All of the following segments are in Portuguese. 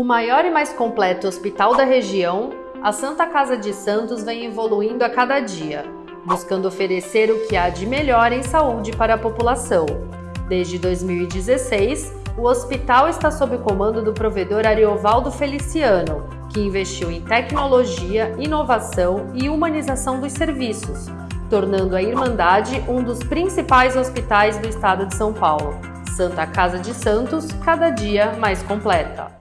o maior e mais completo hospital da região, a Santa Casa de Santos vem evoluindo a cada dia, buscando oferecer o que há de melhor em saúde para a população. Desde 2016, o hospital está sob o comando do provedor Ariovaldo Feliciano, que investiu em tecnologia, inovação e humanização dos serviços, tornando a Irmandade um dos principais hospitais do estado de São Paulo. Santa Casa de Santos, cada dia mais completa.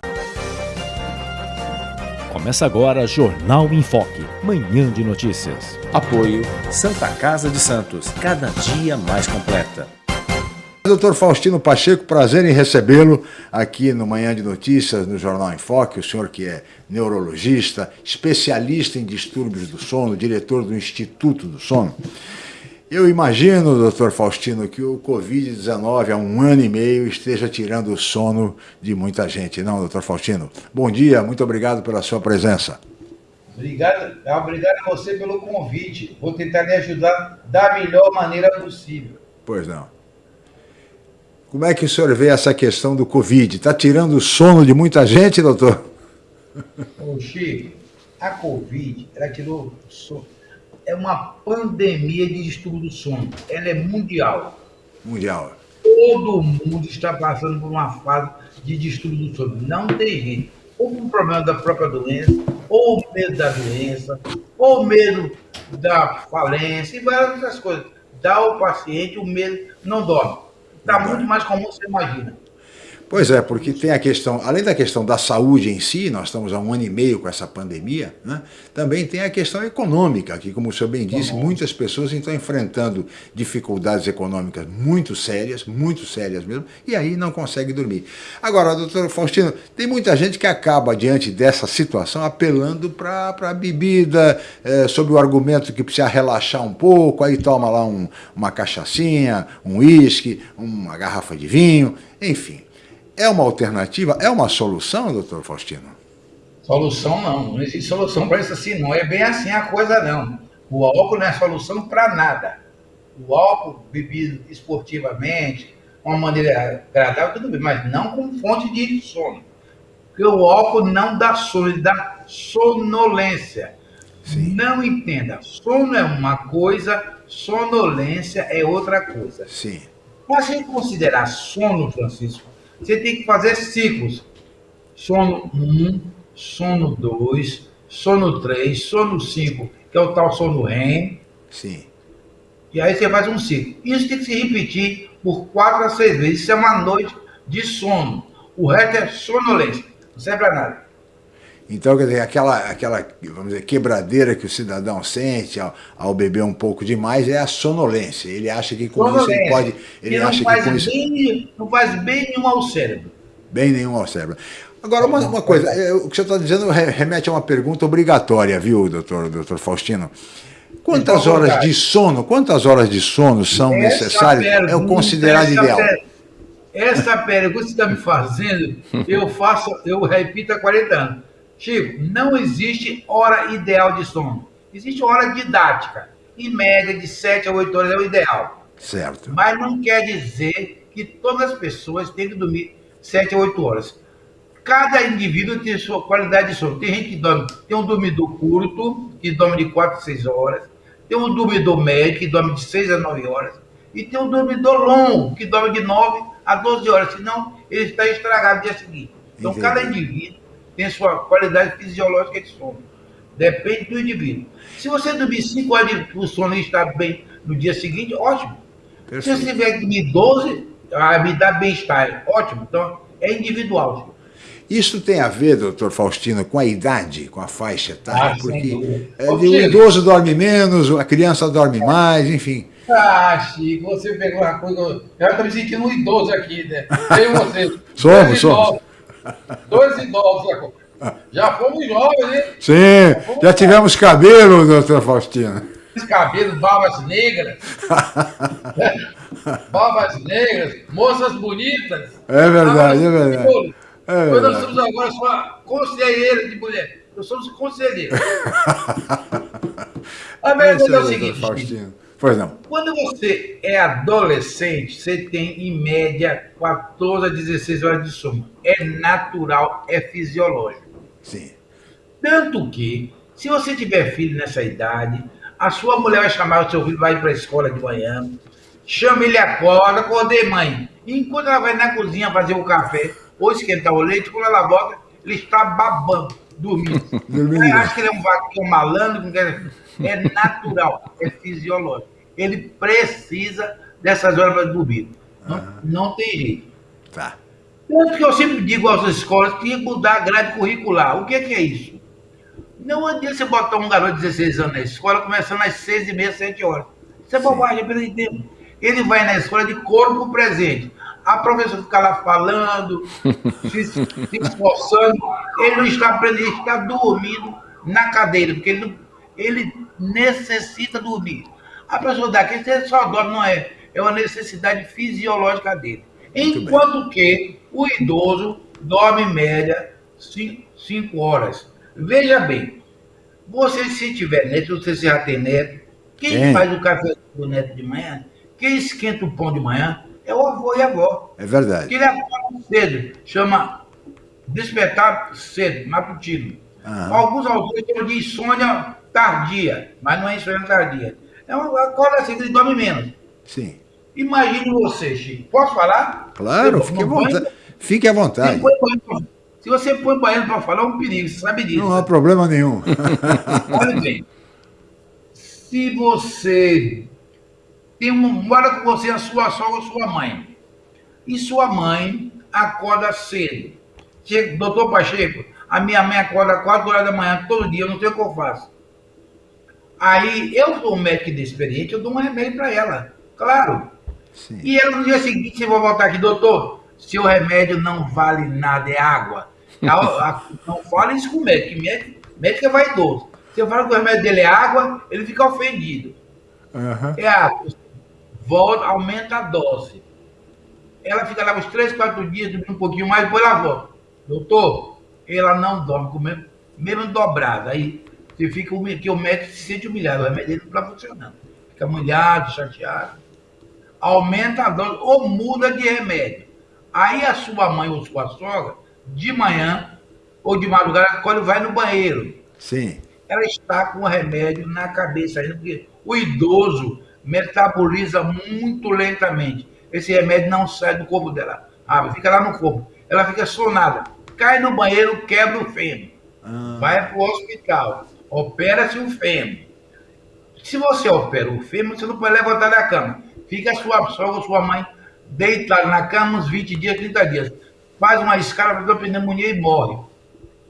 Começa agora Jornal em Foque, manhã de notícias. Apoio Santa Casa de Santos, cada dia mais completa. Doutor Faustino Pacheco, prazer em recebê-lo aqui no Manhã de Notícias, no Jornal em Foque. O senhor que é neurologista, especialista em distúrbios do sono, diretor do Instituto do Sono. Eu imagino, doutor Faustino, que o Covid-19 há um ano e meio esteja tirando o sono de muita gente, não, doutor Faustino? Bom dia, muito obrigado pela sua presença. Obrigado, obrigado a você pelo convite. Vou tentar lhe ajudar da melhor maneira possível. Pois não. Como é que o senhor vê essa questão do Covid? Está tirando o sono de muita gente, doutor? Ô, Chico, a Covid, ela tirou o sono é uma pandemia de distúrbio do sono. Ela é mundial. Mundial. Todo mundo está passando por uma fase de distúrbio do sono. Não tem jeito. Ou por um problema da própria doença, ou medo da doença, ou medo da falência e várias outras coisas. Dá ao paciente o medo, não dorme. Está muito mais comum do que você imagina. Pois é, porque tem a questão, além da questão da saúde em si, nós estamos há um ano e meio com essa pandemia, né? também tem a questão econômica, que como o senhor bem disse, muitas pessoas estão enfrentando dificuldades econômicas muito sérias, muito sérias mesmo, e aí não conseguem dormir. Agora, doutor Faustino, tem muita gente que acaba, diante dessa situação, apelando para a bebida, é, sob o argumento que precisa relaxar um pouco, aí toma lá um, uma cachaçinha, um uísque, uma garrafa de vinho, enfim. É uma alternativa? É uma solução, doutor Faustino? Solução não. Não existe solução para isso assim, não. É bem assim a coisa, não. O álcool não é solução para nada. O álcool bebido esportivamente, de uma maneira agradável, tudo bem, mas não com fonte de sono. Porque o álcool não dá sono, ele dá sonolência. Sim. Não entenda. Sono é uma coisa, sonolência é outra coisa. Sim. Para você considerar sono, Francisco, você tem que fazer ciclos. Sono 1, sono 2, sono 3, sono 5, que é o tal sono REM. Sim. E aí você faz um ciclo. Isso tem que se repetir por 4 a 6 vezes. Isso é uma noite de sono. O resto é sonolência. Não serve para nada. Então, quer dizer, aquela, aquela vamos dizer, quebradeira que o cidadão sente ao, ao beber um pouco demais é a sonolência. Ele acha que com sonolência. isso ele pode. Ele não acha faz que com bem, isso. Não faz bem nenhum ao cérebro. Bem nenhum ao cérebro. Agora, uma, uma coisa, é, o que você está dizendo remete a uma pergunta obrigatória, viu, doutor, doutor Faustino? Quantas horas de sono, quantas horas de sono são necessárias? Pergunta, é o considerado ideal. Per... Essa pergunta que você está me fazendo, eu faço, eu repito há 40 anos. Chico, não existe hora ideal de sono. Existe hora didática. Em média, de 7 a 8 horas é o ideal. Certo. Mas não quer dizer que todas as pessoas têm que dormir 7 a 8 horas. Cada indivíduo tem sua qualidade de sono. Tem gente que dorme, tem um dormidor curto, que dorme de 4 a 6 horas. Tem um dormidor médio, que dorme de 6 a 9 horas. E tem um dormidor longo, que dorme de 9 a 12 horas. Senão, ele está estragado no dia seguinte. Então, Entendi. cada indivíduo tem sua qualidade fisiológica de sono. Depende do indivíduo. Se você dormir 5 horas de sono e estar bem no dia seguinte, ótimo. Se você tiver dormir 12, ah, me dá bem-estar, ótimo. Então, é individual. Isso tem a ver, doutor Faustino, com a idade, com a faixa etária? Ah, porque é, o idoso dorme menos, a criança dorme mais, enfim. Ah, Chico, você pegou uma coisa. Eu estou me sentindo um idoso aqui, né? Eu você. somos, somos. Dois idosos. Já fomos jovens, né? Sim, já, já tivemos cabelo, doutor Faustino. Cabelo, barbas negras. barbas negras, moças bonitas. É verdade, é verdade. É verdade. Nós somos agora só conselheiros de mulher. Nós somos conselheiros. A verdade é, é o seguinte, Pois não. Quando você é adolescente, você tem em média 14 a 16 horas de sono. É natural, é fisiológico. Sim. Tanto que, se você tiver filho nessa idade, a sua mulher vai chamar o seu filho, vai para a escola de manhã, chama ele, acorda, acordei mãe. Enquanto ela vai na cozinha fazer o café ou esquentar o leite, quando ela volta, ele está babando, dormindo. Aí acha que ele é um vaquinho malandro, é natural, é fisiológico. Ele precisa dessas horas para dormir. Não, não tem jeito. Tá. Tanto que eu sempre digo às escolas que tinha que mudar a grade curricular. O que é, que é isso? Não adianta você botar um garoto de 16 anos na escola começando às 6 e meia, 7 horas. Isso é bobagem, é perda de tempo. Ele vai na escola de corpo presente. A professora fica lá falando, se, se esforçando. Ele não está aprendendo, ele está dormindo na cadeira, porque ele, não- ele necessita dormir. A pessoa daqui, você só dorme, não é. É uma necessidade fisiológica dele. Muito Enquanto que o idoso dorme em média 5 horas. Veja bem, você se tiver neto, você já tem neto, quem Tem. faz o café do neto de manhã, quem esquenta o pão de manhã, é o avô e a avó. É verdade. Que ele acorda cedo, chama despertar cedo, matutino. Aham. Alguns autores chamam de insônia tardia, mas não é insônia tardia. É uma acorda cedo, ele dorme menos. Sim. Imagine você, Chico. Posso falar? Claro, fique vontade. Fique à Se, vontade. se você põe banheiro para falar, é um perigo, você sabe disso. Não há problema nenhum. Olha bem, se você tem um, mora com você a sua sogra ou sua mãe, e sua mãe acorda cedo. Chega, doutor Pacheco, a minha mãe acorda às 4 horas da manhã todo dia, eu não sei o que eu faço. Aí eu sou um médico inexperiente, eu dou um remédio para ela, claro. Sim. E ela no dia seguinte, você vai voltar aqui, doutor, seu remédio não vale nada, é água. Não fala isso com o médico, médico, médico é vaidoso. Você fala que o remédio dele é água, ele fica ofendido. Aham. É água. Volta, aumenta a dose. Ela fica lá uns 3, 4 dias, um pouquinho mais, depois ela volta. Doutor, ela não dorme, com mesmo, mesmo dobrado. Aí você fica que o médico se sente humilhado, o remédio dele não está funcionando. Fica humilhado, chateado. Aumenta a dose ou muda de remédio. Aí a sua mãe ou sua sogra, de manhã ou de madrugada, quando vai no banheiro Sim. ela está com o remédio na cabeça ainda, porque o idoso metaboliza muito lentamente. Esse remédio não sai do corpo dela. Ah, fica lá no corpo. Ela fica sonada. Cai no banheiro, quebra o fêmur. Ah, Vai para o hospital. Opera-se o fêmur. Se você opera o fêmur, você não pode levantar da cama. Fica a sua sogra sua mãe deitada na cama uns 20 dias, 30 dias. Faz uma escala para pneumonia e morre.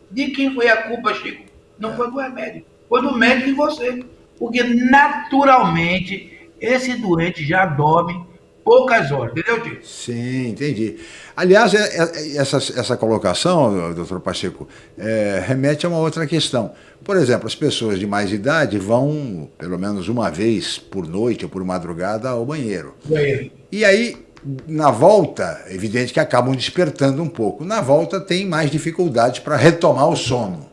De quem foi a culpa, Chico? Não foi do remédio. Foi do médico e você. Porque naturalmente esse doente já dorme poucas horas, entendeu, Chico? Sim, entendi. Aliás, é- é- essa, essa colocação, doutor Pacheco, é, remete a uma outra questão. Por exemplo, as pessoas de mais idade vão, pelo menos uma vez por noite ou por madrugada, ao banheiro. Banheiro. E aí, na volta, é evidente que acabam despertando um pouco. Na volta, tem mais dificuldades para retomar o sono.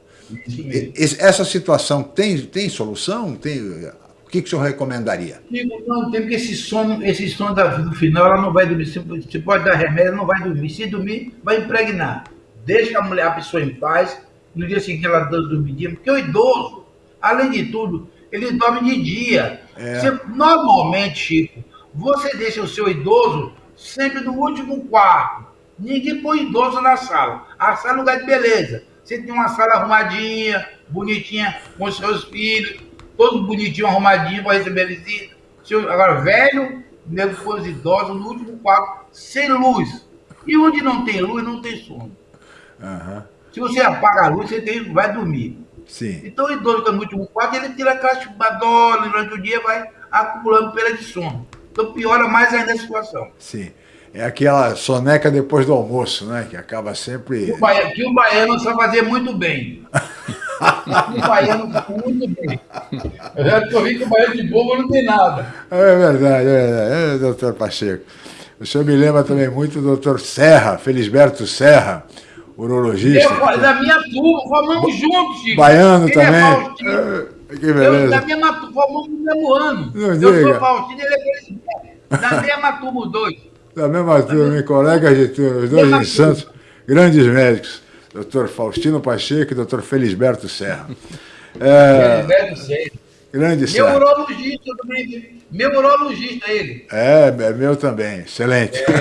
Esse- Essa situação tem, tem solução? Tem, que, que o senhor recomendaria? Não tem porque esse sono, esse sono da, no final ela não vai dormir. Você, você pode dar remédio, ela não vai dormir. Se dormir, vai impregnar. Deixa a mulher, a pessoa em paz. No dia seguinte ela dá dormidinha. Porque o idoso, além de tudo, ele dorme de dia. É. Você- normalmente, Chico, você deixa o seu idoso sempre no último quarto. Ninguém põe idoso na sala. A sala é lugar de beleza. Você tem uma sala arrumadinha, bonitinha, com seus filhos, todos bonitinhos, arrumadinhos para receber visita. Seu- Agora, velho, nego põe os idosos no último quarto, sem luz. E onde não tem luz, não tem sono. Aham, Se você apaga a luz, você tem, vai dormir. Sim. Então o idoso que é no último quarto, ele tira aquela chubadola durante o dia vai acumulando perda de sono. Então piora mais ainda a situação. Sim. É aquela soneca depois do almoço, né? Que acaba sempre. O baiano, que o baiano sabe fazer muito bem. o baiano muito bem. Eu já descobri que o baiano de bobo não tem nada. É verdade, é verdade. É, doutor Pacheco. O senhor me lembra também muito do doutor Serra, Felisberto Serra, urologista. Eu, da minha turma, formamos juntos, Chico. Baiano Ele também. É Faustino. Que beleza. Eu, da mesma turma, formamos no mesmo ano. Não eu diga. sou Faustino, ele é Felisberto. Da mesma turma, os dois. Da mesma turma, colegas de turma, os dois em Santos, grandes médicos, doutor Faustino Pacheco e doutor Felisberto Serra. É, Felisberto Serra. grande Meu Serra. urologista também. Meu urologista, ele. É, é meu também, excelente.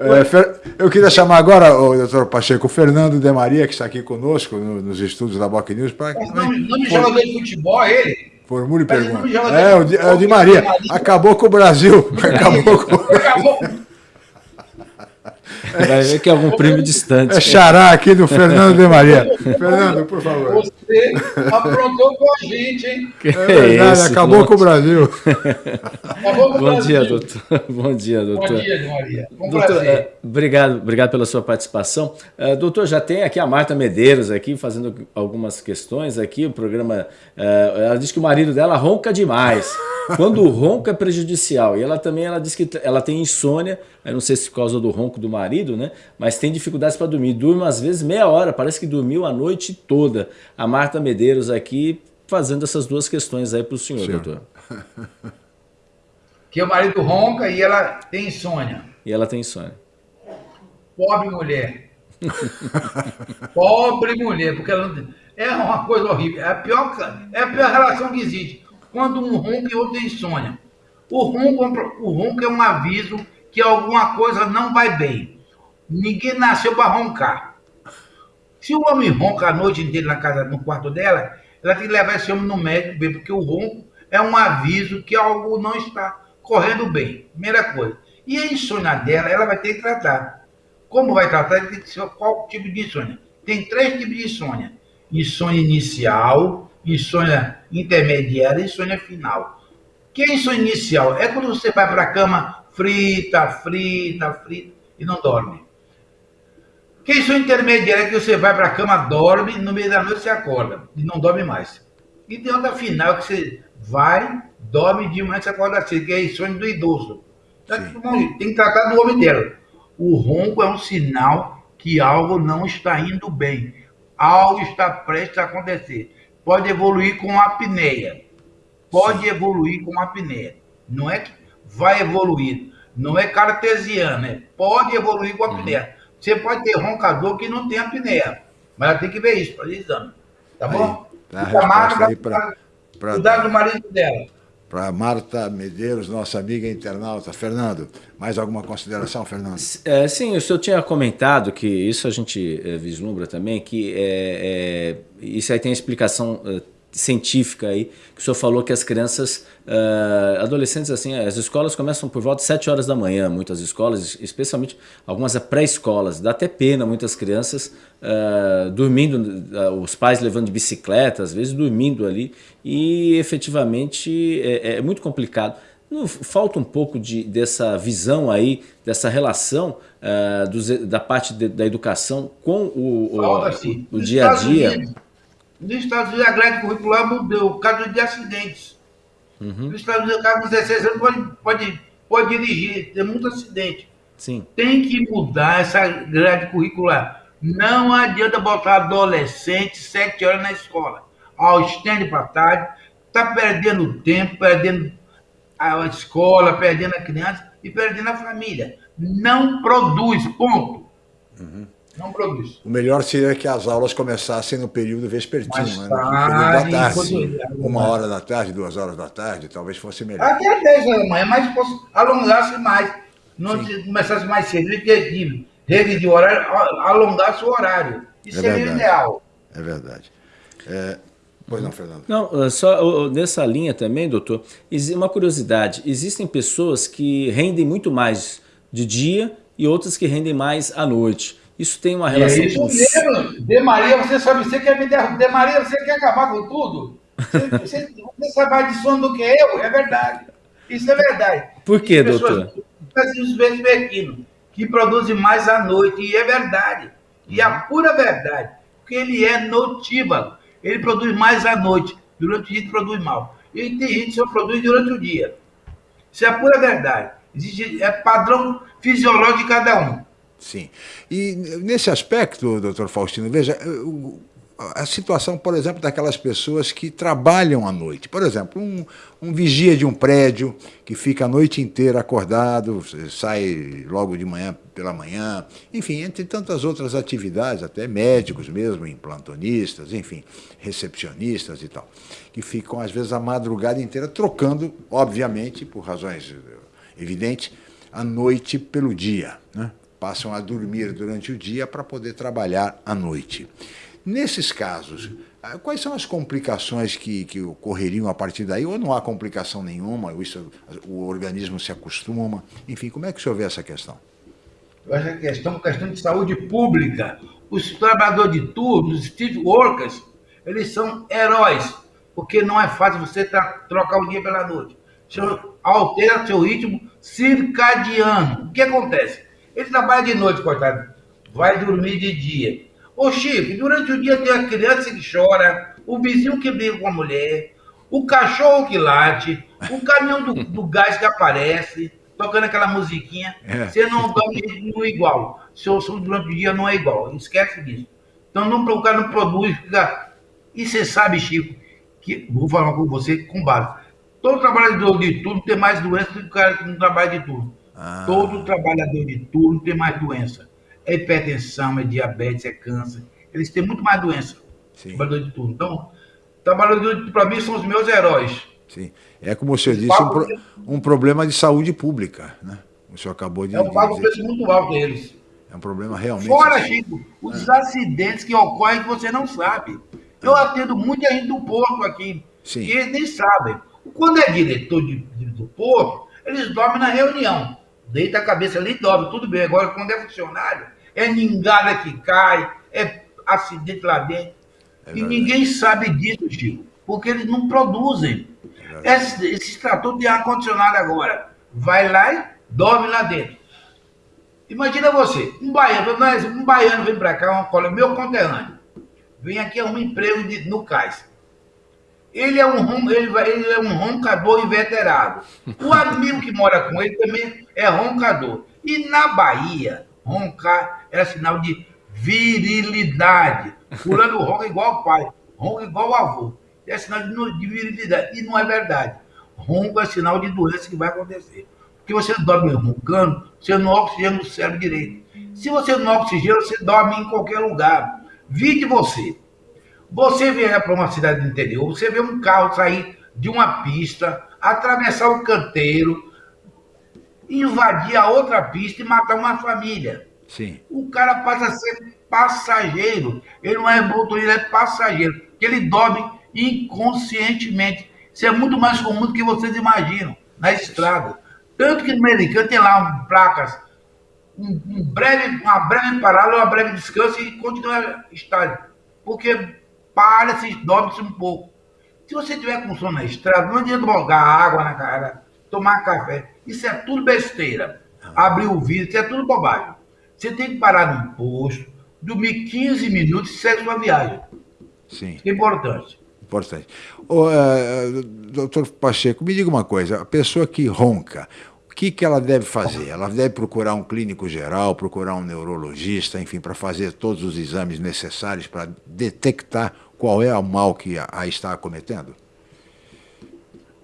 É, Fer- eu queria chamar agora o doutor Pacheco, o Fernando de Maria, que está aqui conosco no- nos estúdios da Boc News, para Mas nome, nome de jogador de futebol, é ele. formule pergunta. não joga É, o de, é o de Maria. Acabou com o Brasil. Acabou com... Acabou. Vai ver que é algum primo distante. É xará aqui do Fernando de Maria. Fernando, por favor. Você aprontou com a gente, hein? Que É verdade, isso, acabou Clô. com o Brasil. Acabou com o Bom Brasil. dia, doutor. Bom dia, doutor. Bom dia, Maria. Um Doutor, prazer. eh, obrigado, obrigado pela sua participação. Eh, doutor, já tem aqui a Marta Medeiros aqui fazendo algumas questões aqui. O programa, eh, ela diz que o marido dela ronca demais. Quando o ronco é prejudicial. E ela também ela diz que ela tem insônia. Eu não sei se por causa do ronco do marido, né? Mas tem dificuldades para dormir. Durma às vezes meia hora. Parece que dormiu a noite toda. A Marta Medeiros aqui fazendo essas duas questões aí para o senhor, Senhor. doutor. Que o marido ronca e ela tem insônia. E ela tem insônia. Pobre mulher. Pobre mulher, porque ela não... é uma coisa horrível. É a, pior, é a pior relação que existe. Quando um ronca e outro tem insônia. O ronco, é um o ronco é um aviso que alguma coisa não vai bem. Ninguém nasceu para roncar. Se o homem ronca a noite inteira na casa, no quarto dela, ela tem que levar esse homem no médico, porque o ronco é um aviso que algo não está correndo bem. Primeira coisa. E a insônia dela, ela vai ter que tratar. Como vai tratar? Tem que ser qual tipo de insônia? Tem três tipos de insônia: insônia inicial, insônia intermediária e insônia final. Que é insônia inicial? É quando você vai para a cama frita, frita, frita e não dorme. Que insônia intermediária é que você vai para a cama, dorme, no meio da noite você acorda e não dorme mais. E tem outra final que você vai, dorme de manhã você acorda cedo, que é insônia do idoso. Então, tem que tratar do homem dela. O ronco é um sinal que algo não está indo bem. Algo está prestes a acontecer. Pode evoluir com apneia. Pode evoluir com apneia. Não é que vai evoluir. Não é cartesiano. É pode evoluir com apneia. Você pode ter roncador que não tem apneia. Mas ela tem que ver isso, fazer exame. Tá bom? tá a magra, aí pra- pra- Cuidar do marido dela. Para Marta Medeiros, nossa amiga internauta. Fernando, mais alguma consideração, Fernando? É, sim, o senhor tinha comentado que isso a gente é, vislumbra também, que é, é, isso aí tem explicação é, científica aí, que o senhor falou que as crianças, é, adolescentes, assim, as escolas começam por volta de 7 horas da manhã, muitas escolas, especialmente algumas pré-escolas, dá até pena muitas crianças é, dormindo, é, os pais levando de bicicleta, às vezes dormindo ali, e efetivamente é, é muito complicado. Não, falta um pouco de, dessa visão aí, dessa relação uh, dos, da parte de, da educação com o, o, o, o dia a dia. Unidos, Nos Estados Unidos, a grade curricular mudou por causa de acidentes. Uhum. Nos Estados Unidos, o cara com 16 anos pode, pode, pode dirigir, tem muito acidente. Sim, Tem que mudar essa grade curricular. Não adianta botar adolescente sete horas na escola. Ao estende para tarde, está perdendo tempo, perdendo a escola, perdendo a criança e perdendo a família. Não produz, ponto. Uhum. Não produz. O melhor seria que as aulas começassem no período vespertino, Mais né? no tarde, período da tarde. quando- Uma hora da tarde, duas horas da tarde, talvez fosse melhor. Até 10 horas da manhã, mas fosse alongasse mais. Não se começasse mais cedo, objetivo. Regra de horário, alongasse o horário. Isso É seria o verdade. ideal. É verdade. É, Pois não, Fernando. Não, uh, só nessa linha também, doutor, uma curiosidade: existem pessoas que rendem muito mais de dia e outras que rendem mais à noite. Isso tem uma É relação isso com. mesmo. De Maria, você sabe, você quer me derrubar. De Maria, você quer acabar com tudo? Você, você, você sabe mais de sono do que eu, é verdade. Isso é verdade. Por pessoas- doutor? Os vespertinos, que produzem mais à noite, e é verdade. E a pura verdade, porque ele é notívago. Ele produz mais à noite, durante o dia ele produz mal. E tem gente que só produz durante o dia. Isso é a pura verdade. Existe, é padrão fisiológico de cada um. Sim. E nesse aspecto, doutor Faustino, veja, o- a situação, por exemplo, daquelas pessoas que trabalham à noite. Por exemplo, um, um vigia de um prédio que fica a noite inteira acordado, sai logo de manhã pela manhã, enfim, entre tantas outras atividades, até médicos mesmo, implantonistas, enfim, recepcionistas e tal, que ficam às vezes a madrugada inteira trocando, obviamente, por razões evidentes, a noite pelo dia. Né? Passam a dormir durante o dia para poder trabalhar à noite. Nesses casos, ah, quais são as complicações que, que ocorreriam a partir daí? Ou não há complicação nenhuma, isso, o organismo se acostuma? Enfim, como é que o senhor vê essa questão? Eu acho que a questão é questão de saúde pública. Os trabalhadores de turno, os street workers, eles são heróis, porque não é fácil você trocar o dia pela noite. Altera seu ritmo circadiano. O que acontece? Ele trabalha de noite, coitado, vai dormir de dia Ô Chico, durante o dia tem a criança que chora, o vizinho que briga com a mulher, o cachorro que late, o caminhão do, do gás que aparece, tocando aquela musiquinha. É. Você não dorme no igual. Seu som durante o dia não é igual. Esquece disso. Então não, o cara não produz. Fica... E você sabe, Chico, que vou falar com você com base. Todo trabalhador de turno tem mais doença do que o cara que não trabalha de turno. Ah. Todo trabalhador de turno tem mais doença é hipertensão, é diabetes, é câncer. Eles têm muito mais doença. Sim. Trabalhador de turno. Então, trabalhadores, para mim, são os meus heróis. Sim. É como o senhor disse, um, pro, um, problema de saúde pública. Né? O senhor acabou de. É um pago preço muito alto deles. É um problema realmente. Fora, assim. Chico, os é. acidentes que ocorrem que você não sabe. Eu é. atendo muita gente do porto aqui, Sim. que eles nem sabem. Quando é diretor de, de, do porto, eles dormem na reunião. Deita a cabeça ali e dorme, tudo bem. Agora, quando é funcionário, é ningada que cai, é acidente lá dentro. É e ninguém sabe disso, Chico, porque eles não produzem. É esse, esse trator de ar-condicionado agora, vai lá e dorme lá dentro. Imagina você, um baiano, um baiano vem para cá, um colega, meu conterrâneo, vem aqui um emprego de, no cais. Ele é um ele, ele é um roncador inveterado. O amigo que mora com ele também é roncador. E na Bahia, roncar era sinal de virilidade. Fulano ronca igual ao pai, ronca igual ao avô. É sinal de, de virilidade. E não é verdade. Ronco é sinal de doença que vai acontecer. Porque você dorme roncando, você não oxigena o cérebro direito. Se você não oxigena, você dorme em qualquer lugar. Vide você. Você vier para uma cidade do interior, você vê um carro sair de uma pista, atravessar o canteiro, invadir a outra pista e matar uma família. Sim. O cara passa a ser passageiro. Ele não é motorista, ele é passageiro. Ele dorme inconscientemente. Isso é muito mais comum do que vocês imaginam na estrada. Tanto que no americano tem lá placas, um, um breve, uma breve parada, uma breve descanso e continua estádio. Porque para-se, dorme-se um pouco. Se você tiver com sono na estrada, não adianta jogar água na cara, tomar café. Isso é tudo besteira. Abrir o vidro, isso é tudo bobagem. Você tem que parar num posto, dormir 15 minutos e segue sua viagem. Sim. é importante. Importante. uh, doutor Pacheco, me diga uma coisa. A pessoa que ronca, o que, que ela deve fazer? Ela deve procurar um clínico geral, procurar um neurologista, enfim, para fazer todos os exames necessários para detectar qual é o mal que a, a está acometendo?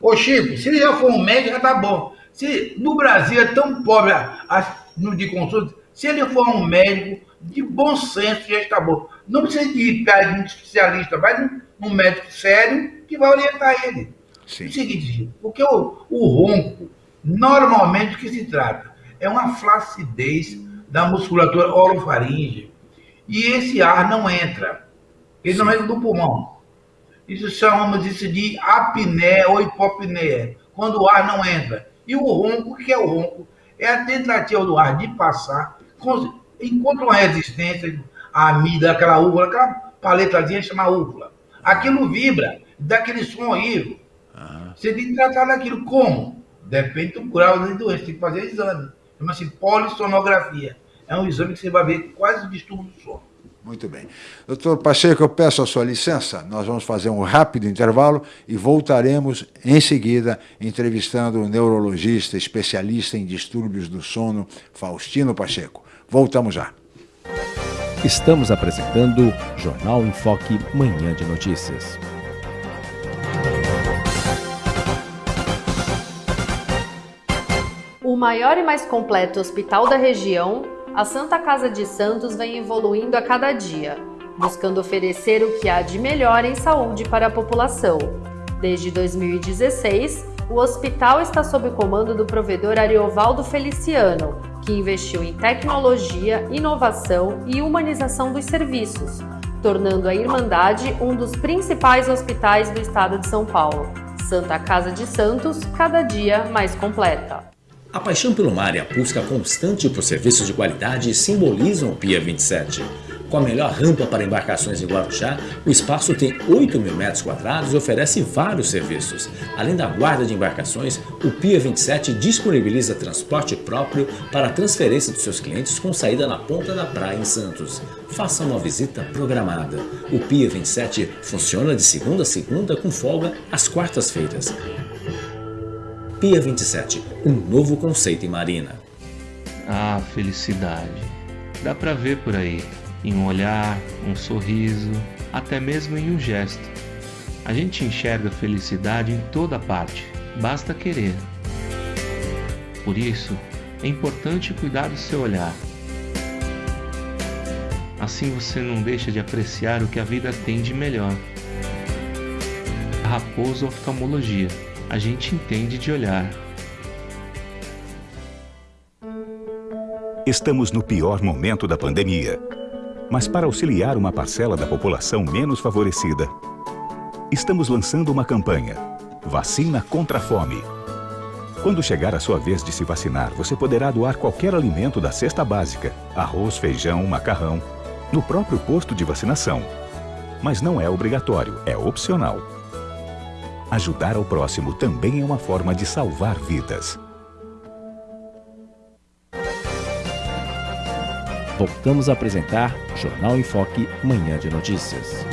Ô Chico, se ele já for um médico, já tá bom. Se no Brasil é tão pobre a, no de consulta, se ele for um médico de bom senso, já está bom. Não precisa de ir para um especialista, vai num, num, médico sério que vai orientar ele. Sim. O seguinte, Chico, porque o, o ronco, normalmente o que se trata é uma flacidez da musculatura orofaringe. E esse ar não entra. Ele Sim. não entra no pulmão. Isso chamamos isso de apneia ou hipopneia, quando o ar não entra. E o ronco, o que é o ronco? É a tentativa do ar de passar, encontra uma resistência, a amida, aquela úvula, aquela paletazinha chama úvula. Aquilo vibra, dá aquele som horrível. Uhum. Você tem que tratar daquilo como? Depende do grau de doença, tem que fazer exame. Chama-se polissonografia. É um exame que você vai ver quase o distúrbio do sono. Muito bem. Doutor Pacheco, eu peço a sua licença, nós vamos fazer um rápido intervalo e voltaremos em seguida entrevistando o neurologista especialista em distúrbios do sono, Faustino Pacheco. Voltamos já. Estamos apresentando Jornal em Foque, Manhã de Notícias. O maior e mais completo hospital da região, a Santa Casa de Santos vem evoluindo a cada dia, buscando oferecer o que há de melhor em saúde para a população. Desde 2016, o hospital está sob o comando do provedor Ariovaldo Feliciano, que investiu em tecnologia, inovação e humanização dos serviços, tornando a Irmandade um dos principais hospitais do estado de São Paulo. Santa Casa de Santos, cada dia mais completa. A paixão pelo mar e a busca constante por serviços de qualidade simbolizam o Pia 27. Com a melhor rampa para embarcações em Guarujá, o espaço tem 8 mil metros quadrados e oferece vários serviços. Além da guarda de embarcações, o Pia 27 disponibiliza transporte próprio para a transferência dos seus clientes com saída na ponta da praia em Santos. Faça uma visita programada. O Pia 27 funciona de segunda a segunda com folga às quartas-feiras. Pia 27, um novo conceito em marina. Ah, felicidade. Dá pra ver por aí em um olhar, um sorriso, até mesmo em um gesto. A gente enxerga felicidade em toda parte, basta querer. Por isso, é importante cuidar do seu olhar. Assim você não deixa de apreciar o que a vida tem de melhor. Raposo Oftalmologia. A gente entende de olhar. Estamos no pior momento da pandemia mas para auxiliar uma parcela da população menos favorecida. Estamos lançando uma campanha, Vacina contra a Fome. Quando chegar a sua vez de se vacinar, você poderá doar qualquer alimento da cesta básica, arroz, feijão, macarrão, no próprio posto de vacinação. Mas não é obrigatório, é opcional. Ajudar ao próximo também é uma forma de salvar vidas. voltamos a apresentar Jornal em Foque, Manhã de Notícias.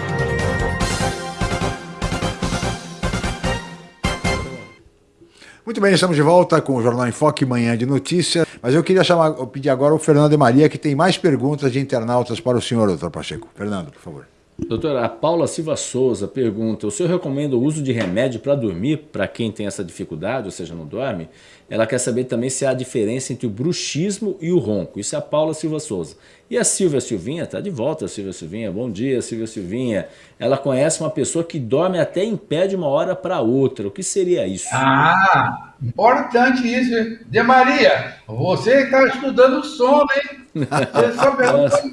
Muito bem, estamos de volta com o Jornal em Foque, Manhã de Notícias. Mas eu queria chamar, pedir agora o Fernando de Maria, que tem mais perguntas de internautas para o senhor, doutor Pacheco. Fernando, por favor. Doutora, a Paula Silva Souza pergunta, o senhor recomenda o uso de remédio para dormir para quem tem essa dificuldade, ou seja, não dorme? Ela quer saber também se há diferença entre o bruxismo e o ronco. Isso é a Paula Silva Souza. E a Silvia Silvinha, está de volta, Silvia Silvinha. Bom dia, Silvia Silvinha. Ela conhece uma pessoa que dorme até em pé de uma hora para outra. O que seria isso? Ah, importante isso. De Maria, você está estudando o sono, hein? Você só pergunta...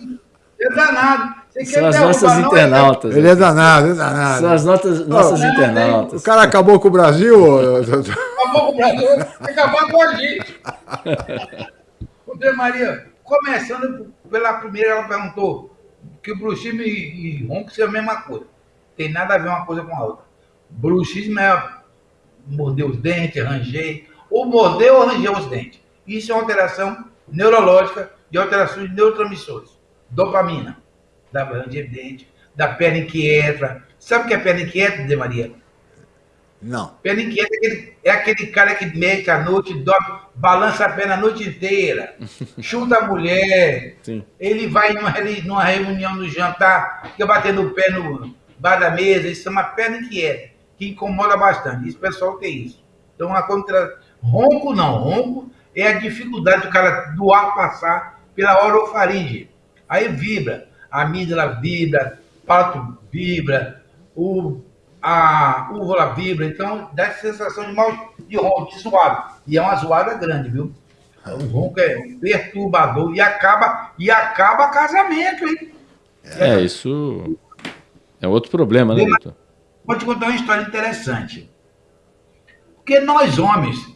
É danado. São as nossas internautas. Ele é danado, é danado. São as notas, nossas oh, internautas. O cara acabou com o Brasil. acabou com o Brasil, acabou com a gente. André Maria, começando pela primeira, ela perguntou que o bruxismo e, e ronco são a mesma coisa. Tem nada a ver uma coisa com a outra. Bruxismo é morder os dentes, ranger, ou morder ou ranger os dentes. Isso é uma alteração neurológica de alterações de neurotransmissores. Dopamina da ranger dente, da perna inquieta. Sabe o que é perna inquieta, De Maria? Não. Perna inquieta é aquele, é aquele cara que mexe à noite, dorme, balança a perna a noite inteira, chuta a mulher, Sim. ele vai numa, numa reunião no jantar, fica batendo o pé no bar da mesa, isso é uma perna inquieta, que incomoda bastante. Isso, pessoal tem isso. Então, a contra... ronco não, ronco é a dificuldade do cara do ar passar pela orofaringe. Aí vibra a amígdala vibra, pato vibra, o, a úvula vibra, então dá essa sensação de mal de ronco, de zoado. E é uma zoada grande, viu? O ronco é perturbador e acaba, e acaba casamento, hein? É, é isso é outro problema, né, doutor? Vou te contar uma história interessante. Porque nós homens,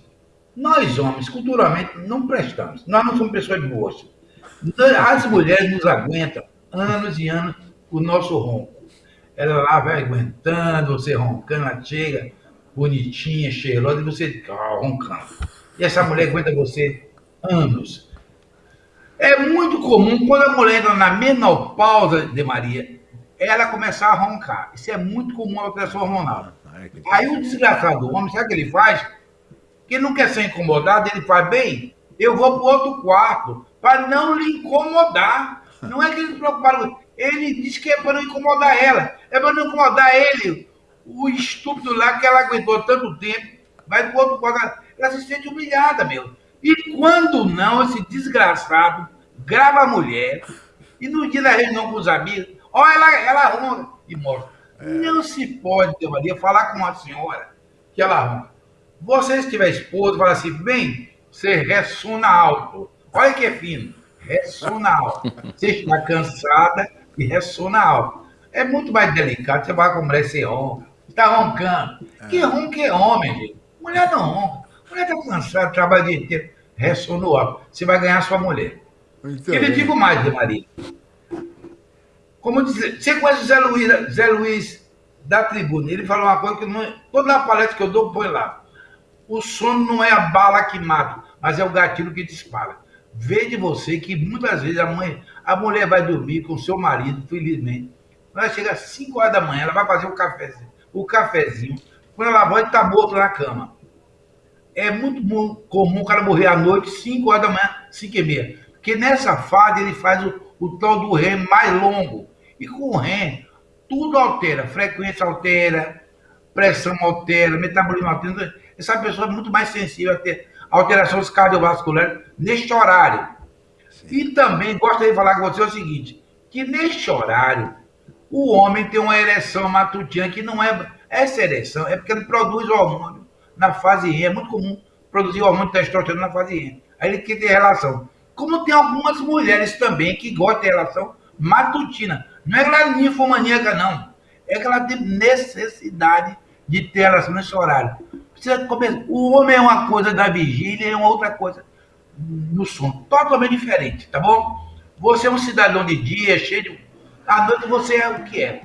nós homens, culturalmente, não prestamos. Nós não somos pessoas boas. As mulheres nos aguentam anos e anos o nosso ronco. Ela lá vai aguentando, você roncando, ela chega bonitinha, cheirosa, e você roncando. E essa mulher aguenta você anos. É muito comum, quando a mulher entra na menopausa de Maria, ela começar a roncar. Isso é muito comum na alteração hormonal. Aí o desgraçado do homem, sabe o que ele faz? Que não quer ser incomodado, ele faz bem, eu vou para outro quarto, para não lhe incomodar. Não é que eles se preocuparam. Ele disse que é para não incomodar ela. É para não incomodar ele. O estúpido lá que ela aguentou tanto tempo. Vai do outro quadro. Ela se sente humilhada, meu. E quando não, esse desgraçado grava a mulher. E no dia da reunião com os amigos, olha, ela, ela arruma e mostra. É. Não se pode, Maria, falar com uma senhora que ela arruma. Você, se tiver esposo, fala assim, bem, você ressona alto. Olha que é fino. Ressona alto. Você está cansada e ressona alto. É muito mais delicado. Você vai com mulher, você ronca. Está roncando. É. Que ronca é homem, gente. Mulher não ronca. Mulher está cansada, trabalha o dia inteiro. Ressona alto. Você vai ganhar sua mulher. Muito Ele digo mais, de Maria. Como dizer, você conhece o Zé Luiz, Zé Luiz da tribuna? Ele falou uma coisa que não, toda a palestra que eu dou, põe lá. O sono não é a bala que mata, mas é o gatilho que dispara. Veja você que muitas vezes a mãe, a mulher vai dormir com seu marido, felizmente. Ela chega às 5 horas da manhã, ela vai fazer o cafezinho. O cafezinho. Quando ela vai, está morto na cama. É muito comum o cara morrer à noite, 5 horas da manhã, 5 e meia. Porque nessa fase ele faz o, o tal do REM mais longo. E com o REM, tudo altera. Frequência altera, pressão altera, metabolismo altera. Essa pessoa é muito mais sensível a ter alterações cardiovasculares neste horário. Sim. E também gostaria de falar com você o seguinte, que neste horário, o homem tem uma ereção matutina que não é... Essa ereção é porque ele produz hormônio na fase REM. É muito comum produzir hormônio testosterona na fase REM. Aí ele quer ter relação. Como tem algumas mulheres também que gostam de relação matutina. Não é que ela é ninfomaníaca, não. É que ela tem necessidade de ter relação nesse horário. O homem é uma coisa da vigília e é uma outra coisa no sono. Totalmente diferente, tá bom? Você é um cidadão de dia, cheio de. À noite você é o que é.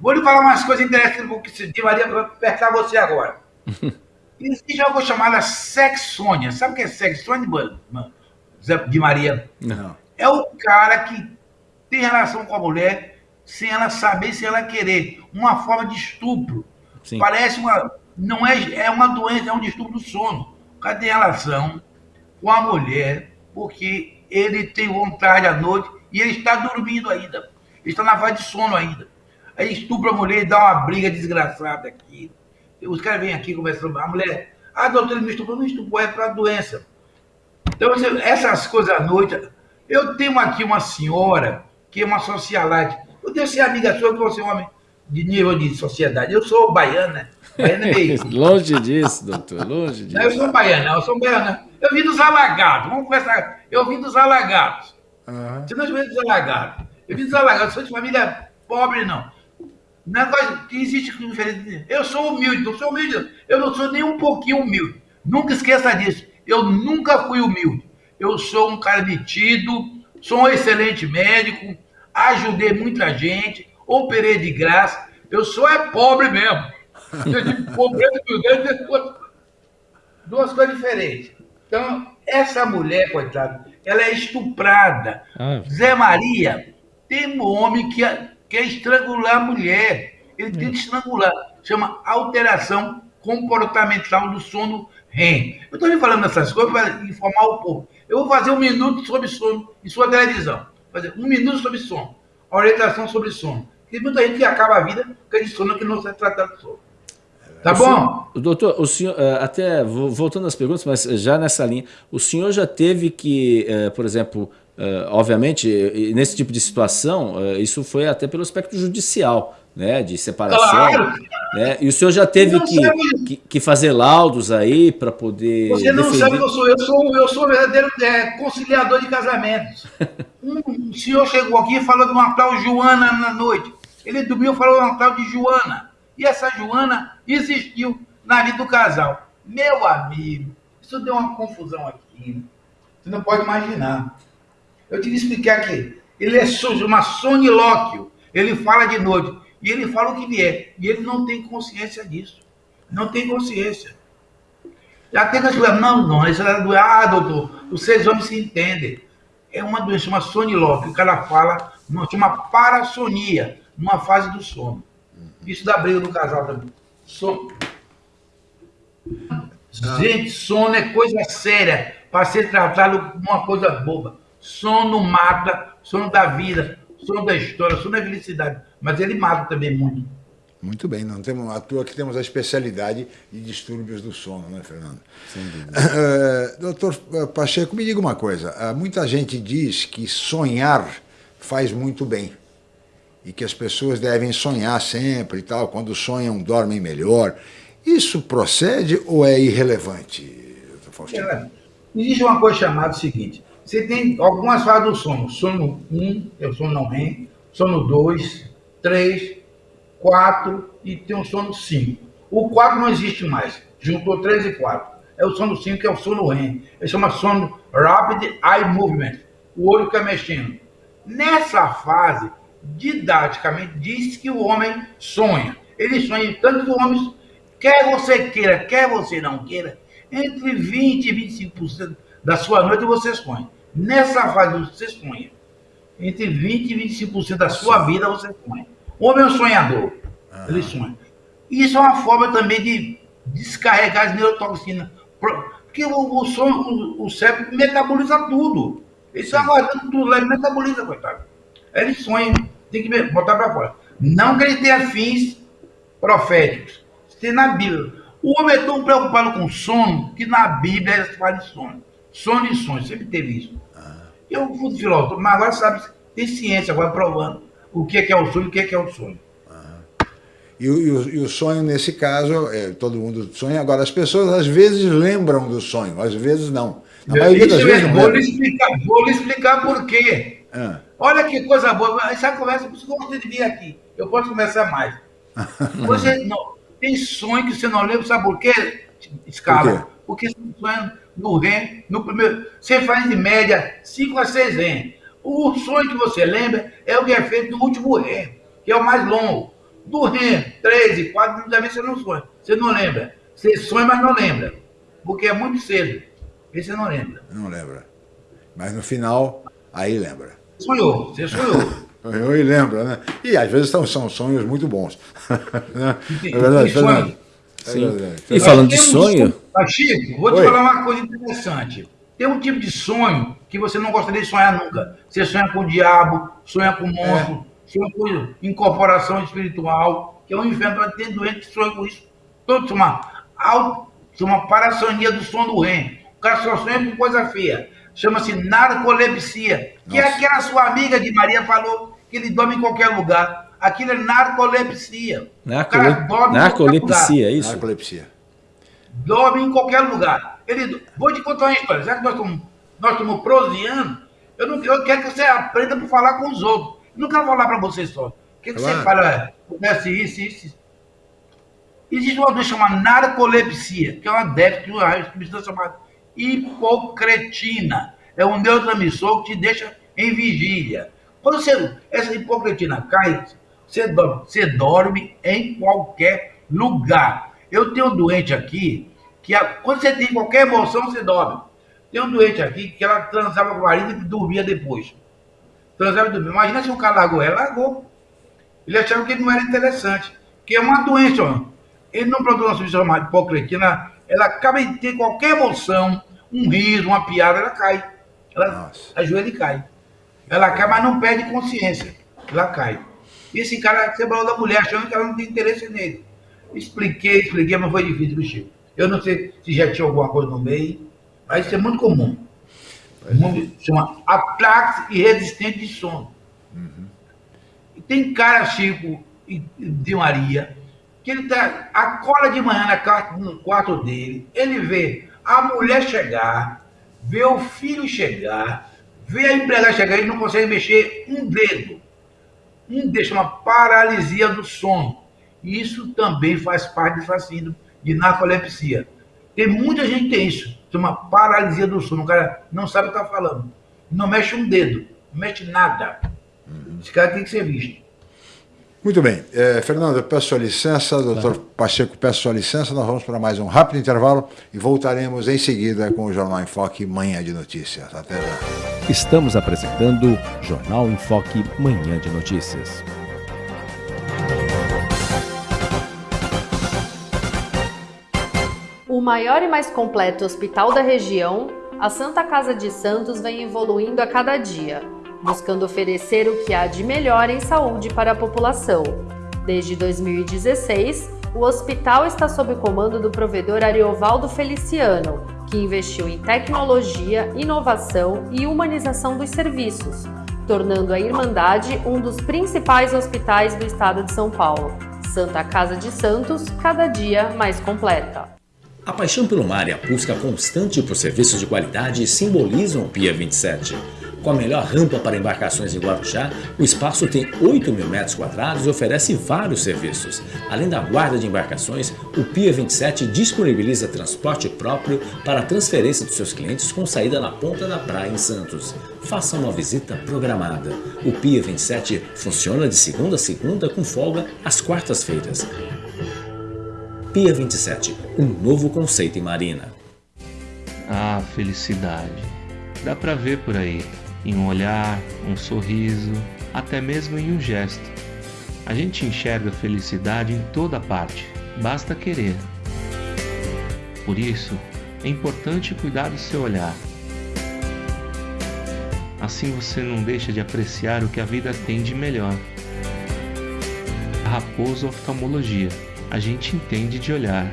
Vou lhe falar umas coisas interessantes que se Maria para apertar você agora. Existe algo chamado sexônia. Sabe o que é sexônia, mano? de Maria. Não. É o cara que tem relação com a mulher sem ela saber, sem ela querer. Uma forma de estupro. Sim. Parece uma. Não é, é uma doença, é um distúrbio do sono. O cara tem relação com a mulher porque ele tem vontade à noite e ele está dormindo ainda. Ele está na fase de sono ainda. Aí estupra a mulher e dá uma briga desgraçada aqui. Os caras vêm aqui conversando. A mulher. Ah, doutor, ele me estuprou. Não estuprou, é para doença. Então, essas coisas à noite. Eu tenho aqui uma senhora que é uma socialite. Eu devo ser amiga sua, que você é um homem de nível de sociedade. Eu sou baiana. Baiana é longe disso, doutor, longe disso. Não, eu sou baiana, eu sou baiana. Eu vim dos alagados, vamos conversar. Eu vim dos alagados. Uhum. Você não vem dos alagados. Eu vim dos alagados, sou de família pobre, não. Negócio que existe diferente. Eu sou humilde, não sou humilde. Eu não sou nem um pouquinho humilde. Nunca esqueça disso. Eu nunca fui humilde. Eu sou um cara metido, sou um excelente médico, ajudei muita gente, operei de graça. Eu sou é pobre mesmo. Eu de pobreza e duas, duas coisas diferentes. Então, essa mulher, coitada, ela é estuprada. Ah. Zé Maria tem um homem que quer estrangular a mulher. Ele tem que estrangular. Chama alteração comportamental do sono REM. Eu estou lhe falando essas coisas para informar o povo. Eu vou fazer um minuto sobre sono em sua televisão. Fazer um minuto sobre sono. Orientação sobre sono. Tem muita gente que acaba a vida com esse sono que não se trata de sono. Tá o bom? Senhor, doutor, o senhor, eh, até voltando às perguntas, mas já nessa linha, o senhor já teve que, eh, por exemplo, eh, obviamente, nesse tipo de situação, isso foi até pelo aspecto judicial, né, de separação. Claro. Né? E o senhor já teve que, que, que, fazer laudos aí para poder. Você não defender... sabe que eu sou. Eu sou, eu sou verdadeiro é, conciliador de casamentos. um, senhor chegou aqui e falou de uma tal Joana na noite. Ele dormiu e falou de uma tal de Joana. E essa Joana existiu na vida do casal. Meu amigo, isso deu uma confusão aqui. Você não pode imaginar. Eu te explicar aqui. Ele é uma sonilóquio. Ele fala de noite e ele fala o que vier. E ele não tem consciência disso. Não tem consciência. Já tem que não, não, isso é doença. Ah, doutor, os seis homens se entendem. É uma doença, uma sonilose, que cara fala, uma parassonia, numa fase do sono. Isso dá briga no casal também. Sono. Gente, sono é coisa séria para ser tratado como uma coisa boba. Sono mata sono da vida, sono da história, sono da felicidade. Mas ele mata também muito. Muito bem, não temos à toa que temos a especialidade de distúrbios do sono, né, Fernando? Sem dúvida. Uh, doutor Pacheco, me diga uma coisa. Uh, muita gente diz que sonhar faz muito bem e que as pessoas devem sonhar sempre e tal. Quando sonham, dormem melhor. Isso procede ou é irrelevante, Faustino? É, existe uma coisa chamada o seguinte: você tem algumas fases do sono. Sono 1, um, é o sono não REM, sono 2, 3, 4 e tem o sono 5. O 4 não existe mais. Juntou 3 e 4. É o sono 5, que é o sono REM. Ele chama sono Rapid Eye Movement. O olho fica mexendo. Nessa fase, didaticamente, diz que o homem sonha. Ele sonha, tanto que o homem, quer você queira, quer você não queira, entre 20% e 25% da sua noite você sonha. Nessa fase você sonha. Entre 20% e 25% da sua vida você sonha. O homem é um sonhador. Ah. Ele sonha. Isso é uma forma também de descarregar as neurotoxinas. Porque o, o sonho, o, o cérebro metaboliza tudo. Ele está guardando tudo lá, ele metaboliza, coitado. Ele sonha, tem que botar para fora. Não que ele tenha fins proféticos. Isso tem na Bíblia. O homem é tão preocupado com sono que na Bíblia ele fala de sono. Sono e sonho, sempre teve isso. Ah. Eu fui filósofo, mas agora sabe, tem ciência agora provando o que é, que é o sonho e o que é, que é o sonho. E, o, e, o, e o, sonho, nesse caso, é, todo mundo sonha. Agora, as pessoas às vezes lembram do sonho, às vezes não. Na maioria das vezes vou, lhe explicar, vou lhe explicar por quê. Ah. Olha que coisa boa. Essa conversa, por isso que eu gosto de vir aqui. Eu posso conversar mais. Você não, tem sonho que você não lembra, sabe por quê? Escala. Por Porque você sonha no REM, no primeiro. Você faz de média 5 a 6 REM. O sonho que você lembra é o que é feito no último REM, que é o mais longo. Do REM 3 e 4, muitas vezes você não sonha. Você não lembra. Você sonha, mas não lembra. Porque é muito cedo. E você não lembra. Não lembra. Mas no final, aí lembra. Sonhou, você sonhou. Sonhou e lembra, né? E às vezes são, são sonhos muito bons. né? É verdade, Fernando. É Sim. E falando de sonho. Um... Chico, vou te Oi. falar uma coisa interessante. Tem um tipo de sonho que você não gostaria de sonhar nunca. Você sonha com o diabo, sonha com o monstro, é. sonha com incorporação espiritual, que é um inferno. Tem doente que sonha com isso. Todo uma, uma parassonia do sono do REM. O cara só sonha com coisa feia. Chama-se narcolepsia, que é Nossa. é aquela sua amiga de Maria falou que ele dorme em qualquer lugar. Aquilo é narcolepsia. Narcole... Narcolepsia, é isso? Narcolepsia. Dorme em qualquer lugar. Ele... Vou te contar uma história. Já que nós estamos, nós estamos proseando, eu, não, eu quero que você aprenda para falar com os outros. Eu não quero falar para você só. O que, que claro. você fala? Acontece isso, isso. Existe uma doença chamada narcolepsia, que é uma déficit de uma substância chamada hipocretina. É um neurotransmissor que te deixa em vigília. Quando você, essa hipocretina cai, você dorme, você dorme em qualquer lugar. Eu tenho um doente aqui que a, quando você tem qualquer emoção, você dorme. Tem um doente aqui que ela transava com o marido e dormia depois. Transava e dormia. Imagina se um cara largou ela, largou. Ele achava que não era interessante. Que é uma doença, ó. Ele não produz uma substância chamada hipocretina, ela acaba de ter qualquer emoção, um riso, uma piada, ela cai. Ela Nossa. ajoelha e cai. Ela cai, mas não perde consciência. Ela cai. E esse cara separou da mulher, achando que ela não tem interesse nele. Expliquei, expliquei, mas foi difícil, Chico. Eu não sei se já tinha alguma coisa no meio, mas isso é muito comum. É. Chama ataque irresistente de sono. Uhum. E tem cara, Chico, de Maria, que ele tá, acorda de manhã na, no quarto dele, ele vê a mulher chegar, vê o filho chegar, vê a empregada chegar e não consegue mexer um dedo. Um dedo, chama paralisia do sono. Isso também faz parte do fascínio de narcolepsia. Tem muita gente que tem isso, chama paralisia do sono. O cara não sabe o que está falando. Não mexe um dedo, não mexe nada. Esse cara tem que ser visto. Muito bem. É, Fernando, eu peço sua licença, doutor Pacheco, peço sua licença, nós vamos para mais um rápido intervalo e voltaremos em seguida com o Jornal em Foque Manhã de Notícias. Até já. Estamos apresentando Jornal em Foque Manhã de Notícias. O maior e mais completo hospital da região, a Santa Casa de Santos vem evoluindo a cada dia buscando oferecer o que há de melhor em saúde para a população. Desde 2016, o hospital está sob comando do provedor Ariovaldo Feliciano, que investiu em tecnologia, inovação e humanização dos serviços, tornando a Irmandade um dos principais hospitais do estado de São Paulo. Santa Casa de Santos, cada dia mais completa. A paixão pelo mar e a busca constante por serviços de qualidade simbolizam o Pia 27. Com a melhor rampa para embarcações em Guarujá, o espaço tem 8 mil metros quadrados e oferece vários serviços. Além da guarda de embarcações, o Pia 27 disponibiliza transporte próprio para a transferência dos seus clientes com saída na ponta da praia em Santos. Faça uma visita programada. O Pia 27 funciona de segunda a segunda com folga às quartas-feiras. Pia 27, um novo conceito em marina. Ah, felicidade. Dá pra ver por aí em um olhar, um sorriso, até mesmo em um gesto. A gente enxerga felicidade em toda parte, basta querer. Por isso, é importante cuidar do seu olhar. Assim você não deixa de apreciar o que a vida tem de melhor. Raposo Oftalmologia, a gente entende de olhar.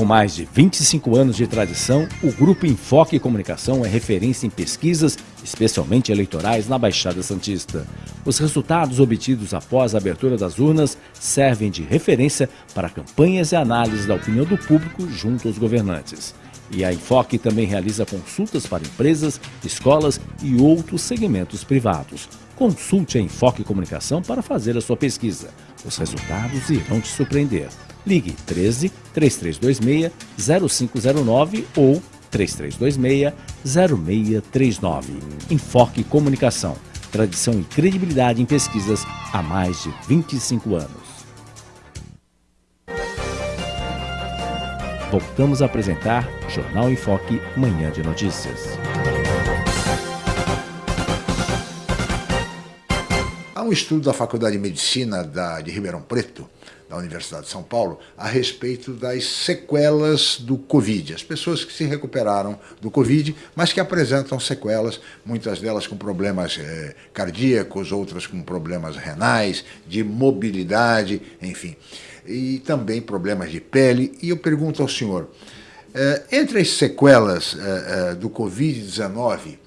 Com mais de 25 anos de tradição, o Grupo Enfoque Comunicação é referência em pesquisas, especialmente eleitorais, na Baixada Santista. Os resultados obtidos após a abertura das urnas servem de referência para campanhas e análises da opinião do público junto aos governantes. E a Enfoque também realiza consultas para empresas, escolas e outros segmentos privados. Consulte a Enfoque Comunicação para fazer a sua pesquisa. Os resultados irão te surpreender. Ligue 13 3326 0509 ou 3326 0639. Enfoque Comunicação. Tradição e credibilidade em pesquisas há mais de 25 anos. Voltamos a apresentar Jornal em Foque, Manhã de Notícias. Há um estudo da Faculdade de Medicina da, de Ribeirão Preto da Universidade de São Paulo a respeito das sequelas do Covid. As pessoas que se recuperaram do Covid, mas que apresentam sequelas, muitas delas com problemas é, cardíacos, outras com problemas renais, de mobilidade, enfim. E também problemas de pele. E eu pergunto ao senhor, é, entre as sequelas é, do Covid-19,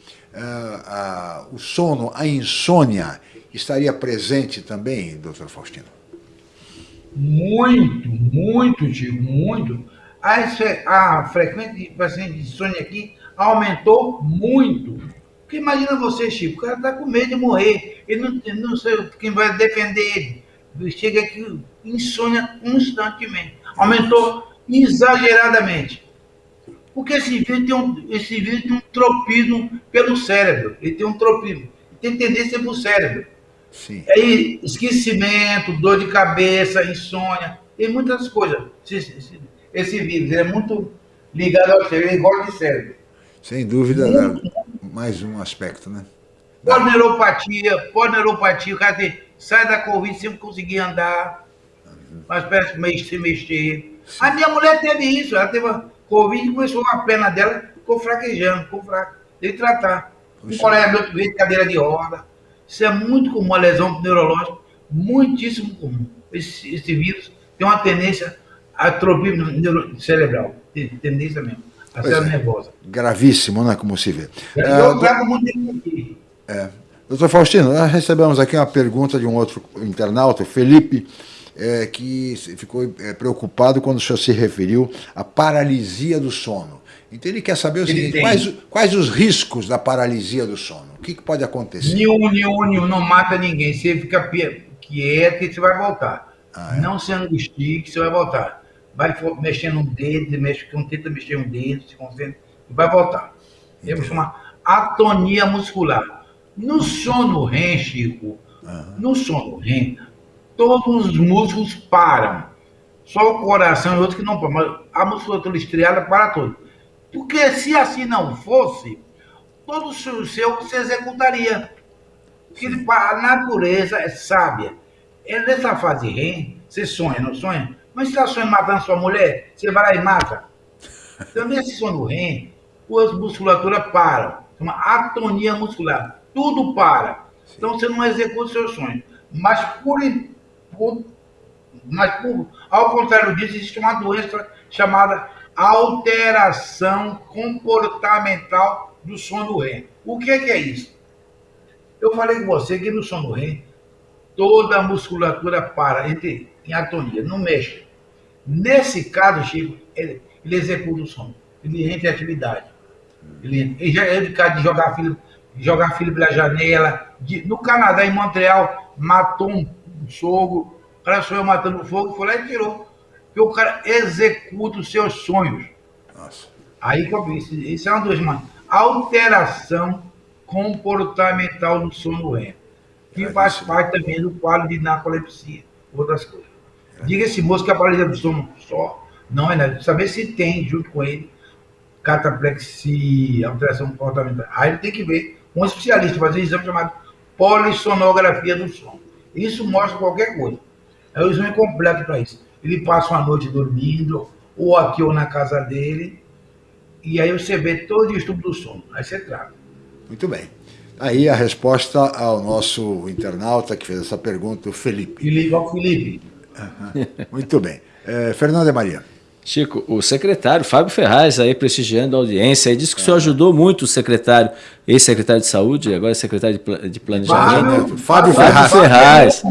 o sono, a insônia, estaria presente também, doutor Faustino? Muito, muito, Chico, muito. A, a frequência de paciente de insônia aqui aumentou muito. Porque imagina você, Chico, o cara está com medo de morrer, ele não, não sei quem vai defender ele. Chega aqui, insônia constantemente. Aumentou exageradamente. Porque esse vírus tem um, esse vírus tem um tropismo pelo cérebro. Ele tem um tropismo. Tem tendência para o cérebro. Sim. Aí, esquecimento, dor de cabeça, insônia, tem muitas coisas. Esse, esse, vírus é muito ligado ao cérebro, gosta de cérebro. Sem dúvida, muito, mais um aspecto, né? Polneuropatia, polneuropatia, o cara tem, sai da Covid sem conseguir andar, uhum. mas parece que se mexer. Sim. A minha mulher teve isso, ela teve Covid e começou a perna dela, ficou fraquejando, ficou fraca. Teve que tratar. Um colega meu veio de cadeira de roda. Isso é muito comum, uma lesão neurológica, muitíssimo comum. Esse, esse vírus tem uma tendência a atrofia cerebral, tem tendência mesmo, a ser é. nervosa. Gravíssimo, né, como se vê. Eu é, trago muito aqui. É. Doutor Faustino, nós recebemos aqui uma pergunta de um outro internauta, Felipe, é, que ficou é, preocupado quando o senhor se referiu à paralisia do sono. Então ele quer saber o ele seguinte, quais, quais, os riscos da paralisia do sono? O que, que pode acontecer? Nenhum, nenhum, nenhum, não mata ninguém. Você fica quieto e você vai voltar. Ah, é? Não se angustie que você vai voltar. Vai mexendo um dedo, mexe, tenta mexer um dedo, se concentra, e vai voltar. Temos uma atonia muscular. No sono REM, Chico, uhum. no sono REM, todos os músculos param. Só o coração e outros que não param. Mas a musculatura estriada para tudo. Porque se assim não fosse, todo o seu se executaria. Porque a natureza é sábia. É nessa fase REM, você sonha, não sonha? Mas se está sonhando matando sua mulher, você vai lá e mata. Então, nesse sono REM, as musculaturas param. Chama atonia muscular. Tudo para. Então você não executa os seus sonhos. Mas por, por, mas por, ao contrário disso, existe uma doença chamada alteração comportamental do sono REM. O que é, que é isso? Eu falei com você que no sono REM toda a musculatura para entre, em atonia, não mexe. Nesse caso, Chico, ele, ele executa o sono, ele entra em atividade. Ele, ele já é de jogar filho, jogar filho pela janela. De, no Canadá, em Montreal, matou um, um sogro, o cara matando fogo, foi lá e tirou. Porque o cara executa os seus sonhos. Nossa. Aí que eu vi, isso, isso é uma das mãos. Alteração comportamental do sono REM, que faz parte também do quadro de narcolepsia, outras coisas. Diga esse moço que a paralisia do sono só não é nada. Saber se tem, junto com ele, cataplexia, alteração comportamental. Aí ele tem que ver um especialista, fazer um exame chamado polissonografia do sono. Isso mostra qualquer coisa. É o exame completo para isso. Ele passa uma noite dormindo, ou aqui ou na casa dele, e aí você vê todo o estudo do sono. Aí você trata. Muito bem. Aí a resposta ao nosso internauta que fez essa pergunta, o Felipe. Felipe, ao Felipe. Uhum. Muito bem. É, Fernanda Maria. Chico, o secretário Fábio Ferraz aí prestigiando a audiência, aí disse que é. o senhor ajudou muito o secretário, ex-secretário de saúde, agora é secretário de planejamento. Fábio, Fábio, Fábio Ferraz. Ferraz.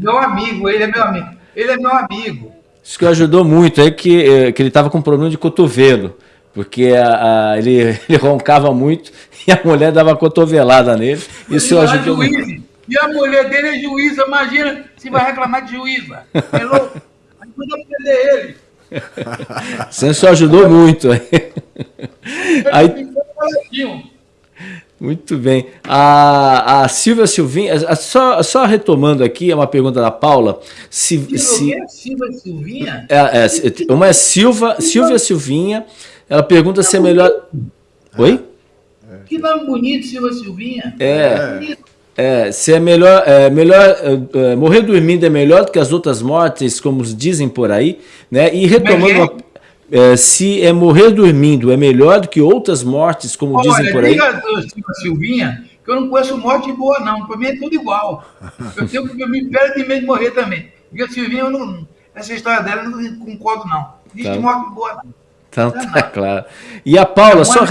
Meu amigo, ele é meu amigo. Ele é meu amigo. Isso que ajudou muito, é que, eh, que ele estava com problema de cotovelo, porque a, a, ele, ele, roncava muito e a mulher dava cotovelada nele. Isso e ajudou muito. E a mulher dele é juíza, imagina se vai reclamar de juíza. É louco? Ajuda a prender ele. Você só ajudou muito. Aí, muito bem. A, a Silvia Silvinha, só, só retomando aqui, é uma pergunta da Paula. Se, se, é Silvia Silvinha? É, é, uma é Silva, Silvia Silvinha. Ela pergunta se é melhor. Oi? Que nome bonito, Silvia Silvinha. É. É, se é melhor, é, melhor é, é, morrer dormindo é melhor do que as outras mortes, como dizem por aí, né? E retomando, é uma, é, se é morrer dormindo é melhor do que outras mortes, como Olha, dizem por aí. Diga, Silvinha, que eu não conheço morte boa não, para mim é tudo igual. Eu tenho que me perde de medo de morrer também. Porque Silvinha, eu não, essa história dela eu não concordo não. Existe tá. morte boa não. Então tá claro. E a Paula, só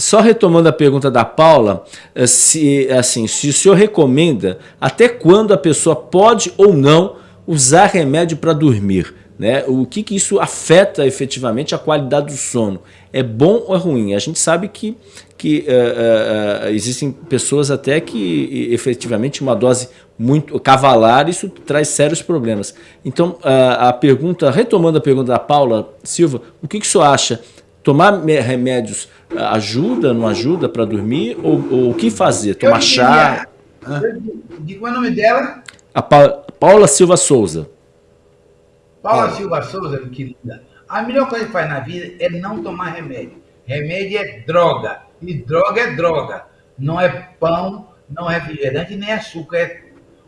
só retomando a pergunta da Paula, eh, se, assim, se o senhor recomenda até quando a pessoa pode ou não usar remédio para dormir? Né? O que, que isso afeta efetivamente a qualidade do sono? É bom ou é ruim? A gente sabe que, que uh, uh, existem pessoas até que efetivamente uma dose muito cavalar, isso traz sérios problemas. Então, uh, a pergunta, retomando a pergunta da Paula Silva, o que, que o senhor acha? Tomar remédios ajuda, não ajuda para dormir? Ou, o que fazer? Tomar chá? É o nome dela? A pa Paula Silva Souza. Paula Silva Souza, querida. A melhor coisa que faz na vida é não tomar remédio. Remédio é droga. E droga é droga. Não é pão, não é refrigerante, nem açúcar. É...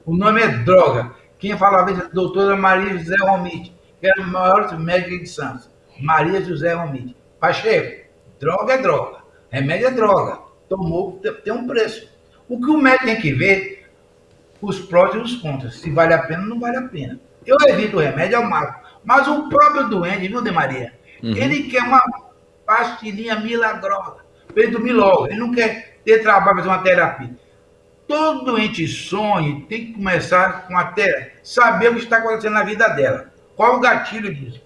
O nome é droga. Quem falava isso é a doutora Maria José Romite, que era o maior médico de Santos. Maria José Romite. Pacheco, Droga é droga. Remédio é droga. Tomou, tem um preço. O que o médico tem que ver, os prós e os contras. Se vale a pena ou não vale a pena. Eu evito o remédio ao máximo. Mas o próprio doente, viu, De Maria? Uhum. Ele quer uma pastilhinha milagrosa. Para ele dormir logo. Ele não quer ter trabalho, fazer uma terapia. Todo doente sonho tem que começar com até saber o que está acontecendo na vida dela. Qual o gatilho disso?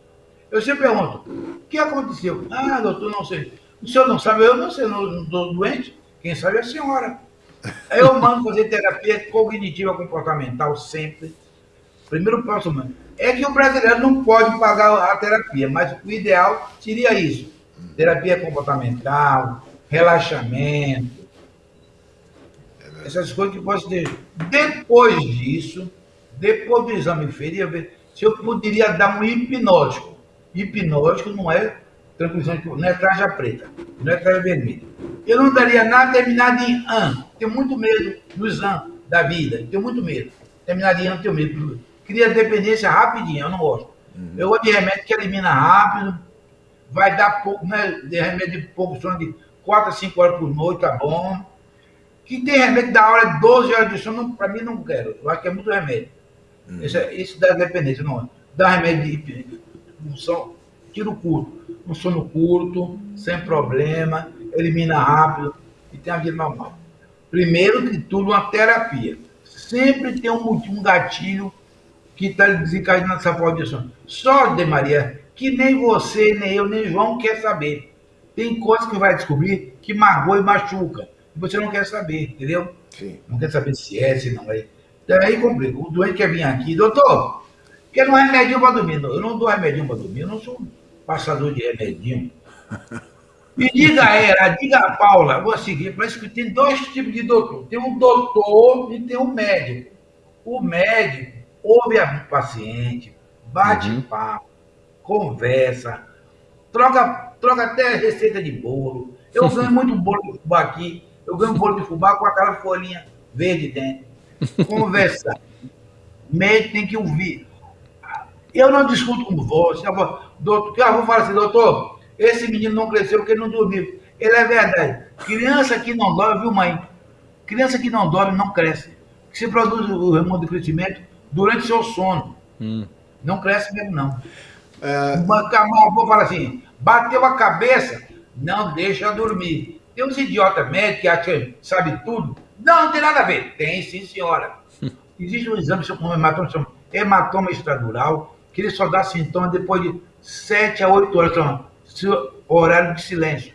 Eu sempre pergunto, o que aconteceu? Ah, doutor, não sei. O senhor não sabe, eu não sei, não estou doente. Quem sabe é a senhora. Eu mando fazer terapia cognitiva comportamental sempre. Primeiro passo. É que o brasileiro não pode pagar a terapia, mas o ideal seria isso. Terapia comportamental, relaxamento. Essas coisas que posso ter. Depois disso, depois do exame ferido, se eu poderia dar um hipnótico. Hipnótico não é tranquilizante, não é traja preta, não é traja vermelha. Eu não daria nada terminado em an. Tenho muito medo dos an da vida. Tenho muito medo. Terminado em an, tenho medo. Cria dependência rapidinho, eu não gosto. Uhum. Eu gosto de remédio que elimina rápido. vai dar pouco, né? De remédio de pouco sono de 4 a 5 horas por noite, tá bom. Que tem remédio da hora de 12 horas de sono, para mim não quero. Eu acho que é muito remédio. Hum. Isso, isso dá dependência, não. Dá remédio de, de tiro curto. Um sono curto, sem problema, elimina rápido e tem a vida normal. Primeiro de tudo, uma terapia. Sempre tem um, um gatilho que está desencadeando essa sono. Só, de Maria, que nem você, nem eu, nem João quer saber. Tem coisas que vai descobrir que magoa e machuca. E você não quer saber, entendeu? Sim. Não quer saber se é, se não é. Daí complica. O doente quer vir aqui, doutor, quer um remedinho para dormir. Eu não dou remedinho para dormir, eu não sou passador de remedinho. Me diga ela, diga a Paula, vou seguir, parece que tem dois tipos de doutor. Tem um doutor e tem um médico. O médico ouve a paciente, bate uhum. papo, conversa, troca, troca até receita de bolo. Eu ganho muito bolo de fubá aqui, eu ganho bolo de fubá com aquela folhinha verde dentro. Conversa. médico tem que ouvir. Eu não discuto com você. Doutor, eu vou falar assim, doutor, esse menino não cresceu porque ele não dormiu. Ele é verdade. Criança que não dorme, viu, mãe? Criança que não dorme não cresce. Se produz o hormônio de crescimento durante seu sono. Hum. Não cresce mesmo, não. É... Uma vou falar assim: bateu a cabeça, não deixa dormir. Tem uns idiotas médicos que acham que sabe tudo. Não, não tem nada a ver. Tem, sim, senhora. Existe um exame com hematoma, chama hematoma estradural, que ele só dá sintomas depois de 7 a 8 horas. Então, horário de silêncio.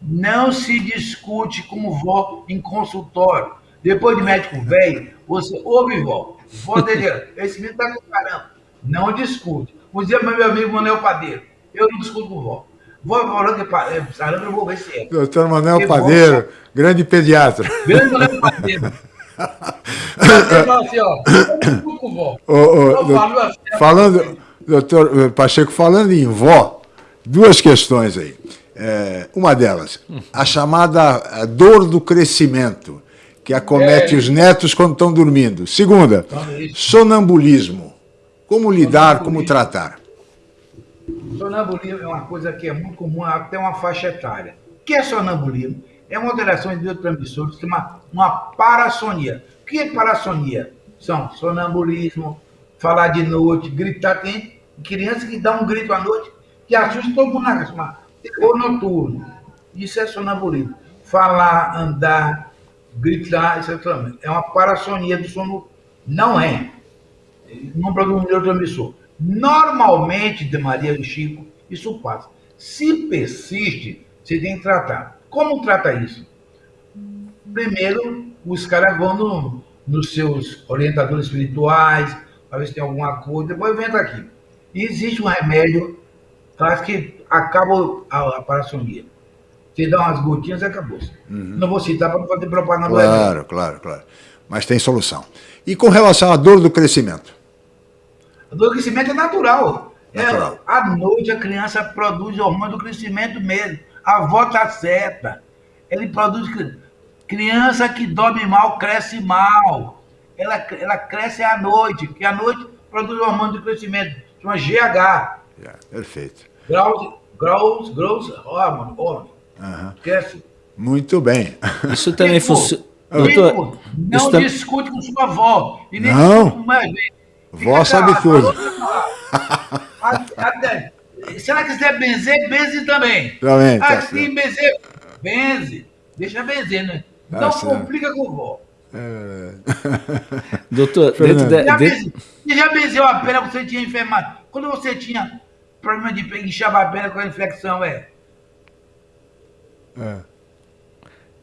Não se discute como vó em consultório. Depois de médico velho, você ouve vó. Vó dele, esse menino tá com caramba. Não discute. Um dia, meu amigo Manuel Padeiro, eu não discuto com vó. Vó falando que é sarampo, eu vou ver se é. Doutor Manuel Padeiro, vó, grande pediatra. Grande Manuel Padeiro. assim, ó, eu vó. Ô, ô, doutor, assim, falando, doutor Pacheco, falando em vó, duas questões aí. É, uma delas, a chamada dor do crescimento, que acomete é. os netos quando estão dormindo. Segunda, sonambulismo. Como lidar, como tratar? Sonambulismo é uma coisa que é muito comum, até uma faixa etária. O que é sonambulismo? É uma alteração de neurotransmissores, que uma, uma parassonia. O que é parassonia? São sonambulismo, falar de noite, gritar. Tem criança que dá um grito à noite que assusta todo mundo na casa. Terror noturno. Isso é sonambulismo. Falar, andar, gritar, isso é uma parassonia do sono. Não é. Não produz um neurotransmissor. Normalmente, de Maria e Chico, isso passa. Se persiste, você tem que tratar. Como trata isso? Primeiro, os caras vão no, nos seus orientadores espirituais, para ver se tem alguma coisa, depois vem aqui. E existe um remédio que acaba a, a parassonia. Você dá umas gotinhas e acabou. Uhum. Não vou citar para não fazer propaganda. Claro, claro, claro. Mas tem solução. E com relação à dor do crescimento? A dor do crescimento é natural. É, natural. É, à noite a criança produz hormônio do crescimento mesmo. A avó está certa. Ele produz. Criança que dorme mal, cresce mal. Ela, ela cresce à noite, porque à noite produz hormônio do crescimento, chama GH. Yeah, perfeito. Growth, growth, growth hormone, hormone. Uhum. Esquece. Muito bem. Isso também funciona. Doutor, não discute com sua avó. E nem não. com mais Vó sabe tudo. Até, se ela quiser benzer, benze também. Também. Tá assim, benzer, benze. Deixa benzer, né? Tá não certo. complica com vó. É... Doutor, dentro da. Já, dentro... já benzeu a pena que você tinha enfermado? Quando você tinha problema de inchava a perna com a infecção, é. É.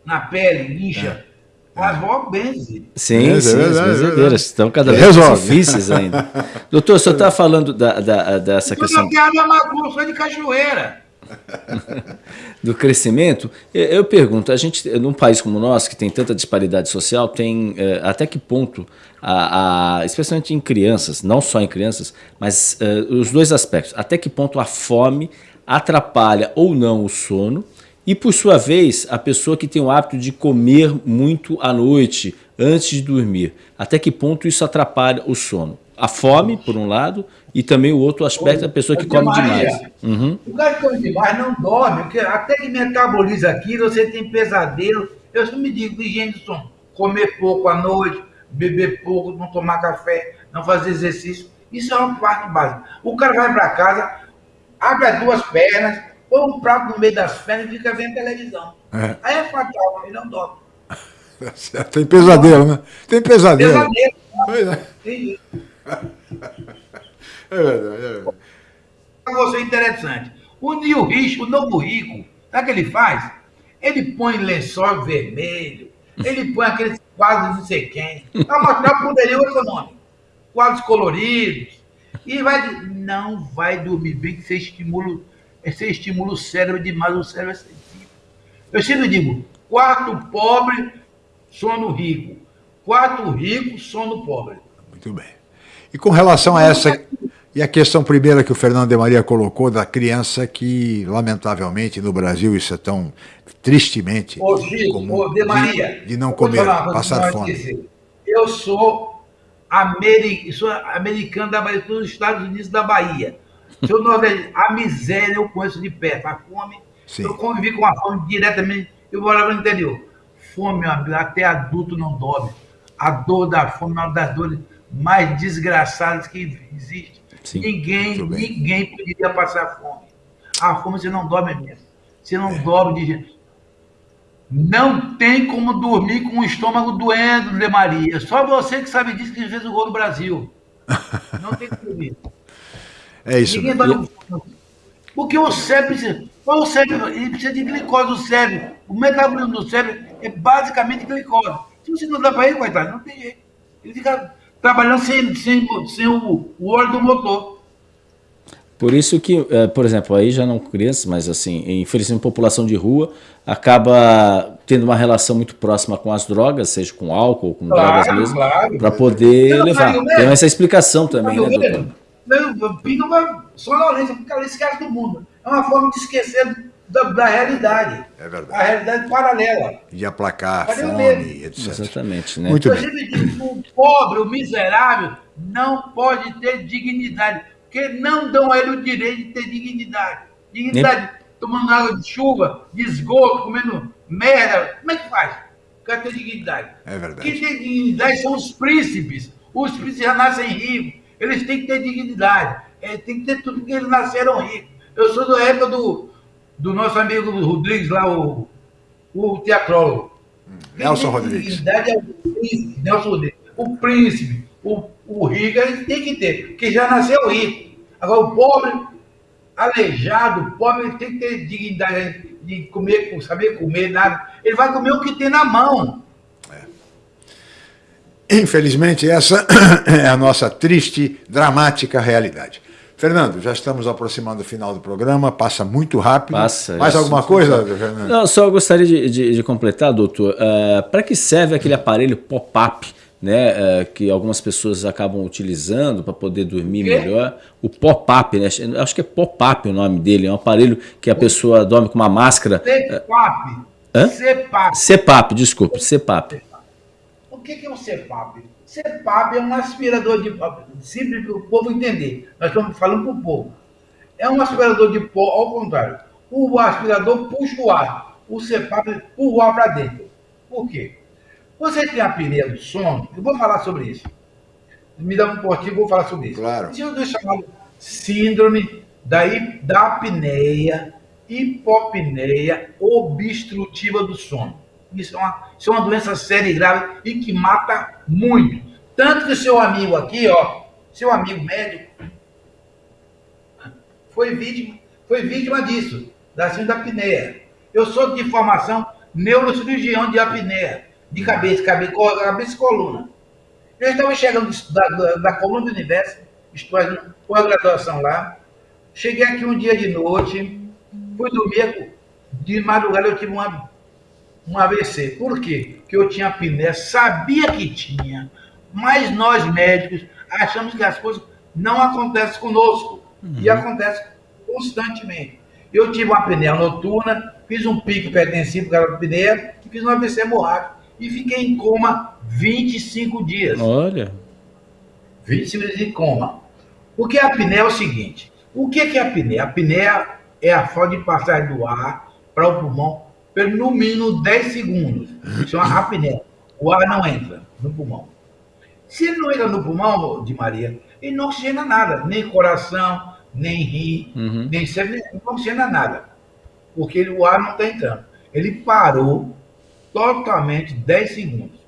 Na pele, incha. É. As vó benze. Sim, é, sim, as benzedeiras estão cada vez mais difíceis ainda. Doutor, o senhor está falando da, da, dessa questão... Eu tenho a minha macumba, de cachoeira. do crescimento, eu pergunto, a gente, num país como o nosso, que tem tanta disparidade social, tem eh, até que ponto, a, a, especialmente em crianças, não só em crianças, mas uh, os dois aspectos, até que ponto a fome atrapalha ou não o sono, e por sua vez, a pessoa que tem o hábito de comer muito à noite, antes de dormir, até que ponto isso atrapalha o sono? a fome, por um lado, e também o outro aspecto da pessoa que come demais. Uhum. O cara que come demais não dorme, porque até que metaboliza aquilo, você tem pesadelo. Eu só me digo, higiene do sono, comer pouco à noite, beber pouco, não tomar café, não fazer exercício. Isso é uma parte básica. O cara vai para casa, abre as duas pernas, põe um prato no meio das pernas e fica vendo televisão. É. Aí é fatal, ele não dorme. Tem pesadelo, né? Tem pesadelo. Pesadelo. Pois é. Tem É verdade, é verdade. Você é interessante. O Nil Rich, o novo rico, sabe o que ele faz? Ele põe lençol vermelho, ele põe aqueles quadros não sei quem, para mostrar o poderio econômico. Quadros coloridos. E vai, não vai dormir bem, que você estimula, você estimula o cérebro demais, o cérebro é sensível. Eu sempre digo, quarto pobre, sono rico. Quarto rico, sono pobre. Muito bem. E com relação a essa e a questão primeira que o Fernando de Maria colocou da criança que, lamentavelmente, no Brasil isso é tão tristemente ô, Chico, comum, ô, de, Maria, de, de não comer, passar fome. Dizer. Eu sou, ameri sou americano da Bahia, dos Estados Unidos da Bahia. Seu Nordeste, a miséria eu conheço de perto, a fome, Sim. eu convivi com a fome diretamente, eu morava no interior. Fome, até adulto não dorme. A dor da fome é uma das dores mais desgraçadas que existe. Sim, ninguém, ninguém poderia passar fome. A fome você não dorme mesmo. Você não é. dorme de não tem como dormir com o estômago doendo, de Maria. Só você que sabe disso que fez o gol no Brasil. Não tem como dormir. É isso. Ninguém dorme. Porque o cérebro precisa. O cérebro ele precisa de glicose. O cérebro, o metabolismo do cérebro é basicamente glicose. Se você não dá para ele, coitado, não tem jeito. Ele fica trabalhando sem, sem, sem o, o óleo do motor. Por isso que, é, por exemplo, aí já não crianças, mas assim, infelizmente população de rua acaba tendo uma relação muito próxima com as drogas, seja com álcool, com claro, drogas mesmo, claro. para poder levar. Tem essa explicação também, né, doutor? Não, pinga uma sonolência, porque ela esquece do mundo. É uma forma de esquecer da, da, realidade. É verdade. A realidade paralela. De aplacar a fome, etc. Exatamente, né? Muito bem. Diz, o pobre, o miserável, não pode ter dignidade, porque não dão a ele o direito de ter dignidade. Dignidade, Nem... tomando água de chuva, de esgoto, comendo merda. Como é que faz? Quer ter dignidade. É verdade. Quem tem dignidade são os príncipes. Os príncipes já nascem ricos. Eles têm que ter dignidade. Eles têm que ter tudo porque eles nasceram ricos. Eu sou da época do, do nosso amigo Rodrigues lá, o, o teatrólogo. Nelson Rodrigues. É o príncipe, Nelson Rodrigues. O príncipe, o, o rico, ele tem que ter, porque já nasceu rico. Agora, o pobre, aleijado, o pobre tem que ter dignidade de comer, saber comer, nada. Ele vai comer o que tem na mão. É. Infelizmente, essa é a nossa triste, dramática realidade. Fernando, já estamos aproximando do final do programa, passa muito rápido. Passa. Mais alguma coisa, Fernando? Não, só gostaria de, de, de completar, doutor. Uh, Para que serve aquele aparelho pop-up? Né, uh, que algumas pessoas acabam utilizando para poder dormir melhor. O pop-up, né? acho que é pop-up o nome dele, é um aparelho que a pessoa dorme com uma máscara. CPAP. Hã? CPAP. CPAP, desculpe, CPAP. O que é um CPAP? CPAP é um aspirador de simples para o povo entender. Nós estamos falando para o povo. É um aspirador de pó, ao contrário. O aspirador puxa o ar. O CPAP empurra o ar para dentro. Por quê? Você tem a apneia do sono, eu vou falar sobre isso. Me dá um portinho, vou falar sobre isso. Claro. Isso é chamado síndrome da, da apneia, hipopneia obstrutiva do sono. Isso é, uma, isso é uma doença séria e grave e que mata muito. Tanto que seu amigo aqui, ó, seu amigo médico, foi vítima, foi vítima disso, da síndrome da apneia. Eu sou de formação neurocirurgião de apneia, de cabeça, cabeça, cabeça e coluna. Eu estava chegando da, da, da coluna do universo, estudando com a graduação lá. Cheguei aqui um dia de noite, fui dormir, de madrugada eu tive uma um AVC. Por quê? Porque eu tinha apneia, sabia que tinha, mas nós médicos achamos que as coisas não acontecem conosco uhum. e acontecem constantemente. Eu tive uma apneia noturna, fiz um pique pertencido para a apneia e fiz um AVC hemorrágico e fiquei em coma 25 dias. Olha. 20 segundos de coma. Porque a apneia é o seguinte: o que é a apneia? A apneia é a falta de passagem do ar para o pulmão por no mínimo 10 segundos. Isso é uma apneia. O ar não entra no pulmão. Se ele não entra no pulmão, de Maria, ele não oxigena nada, nem coração, nem rim, uhum. nem cérebro, não oxigena nada. Porque ele, o ar não está entrando. Ele parou totalmente 10 segundos.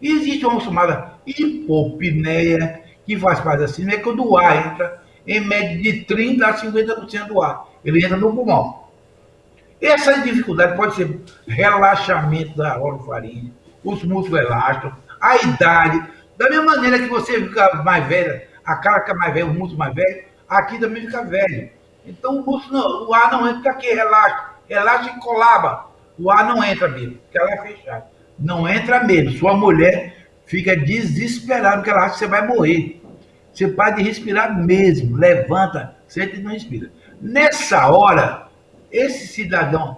E existe uma chamada hipopneia, que faz parte assim, é quando o ar entra em média de 30% a 50% do ar. Ele entra no pulmão. Essa dificuldade pode ser relaxamento da orofaringe, os músculos elásticos, a idade. Da mesma maneira que você fica mais velha, a cara fica mais velha, o músculo mais velho, aqui também fica velho. Então o músculo, não, o ar não entra aqui, relaxa, relaxa e colaba. O ar não entra mesmo, porque ela é fechada. Não entra mesmo. Sua mulher fica desesperada, porque ela acha que você vai morrer. Você para de respirar mesmo, levanta, senta e não respira. Nessa hora, esse cidadão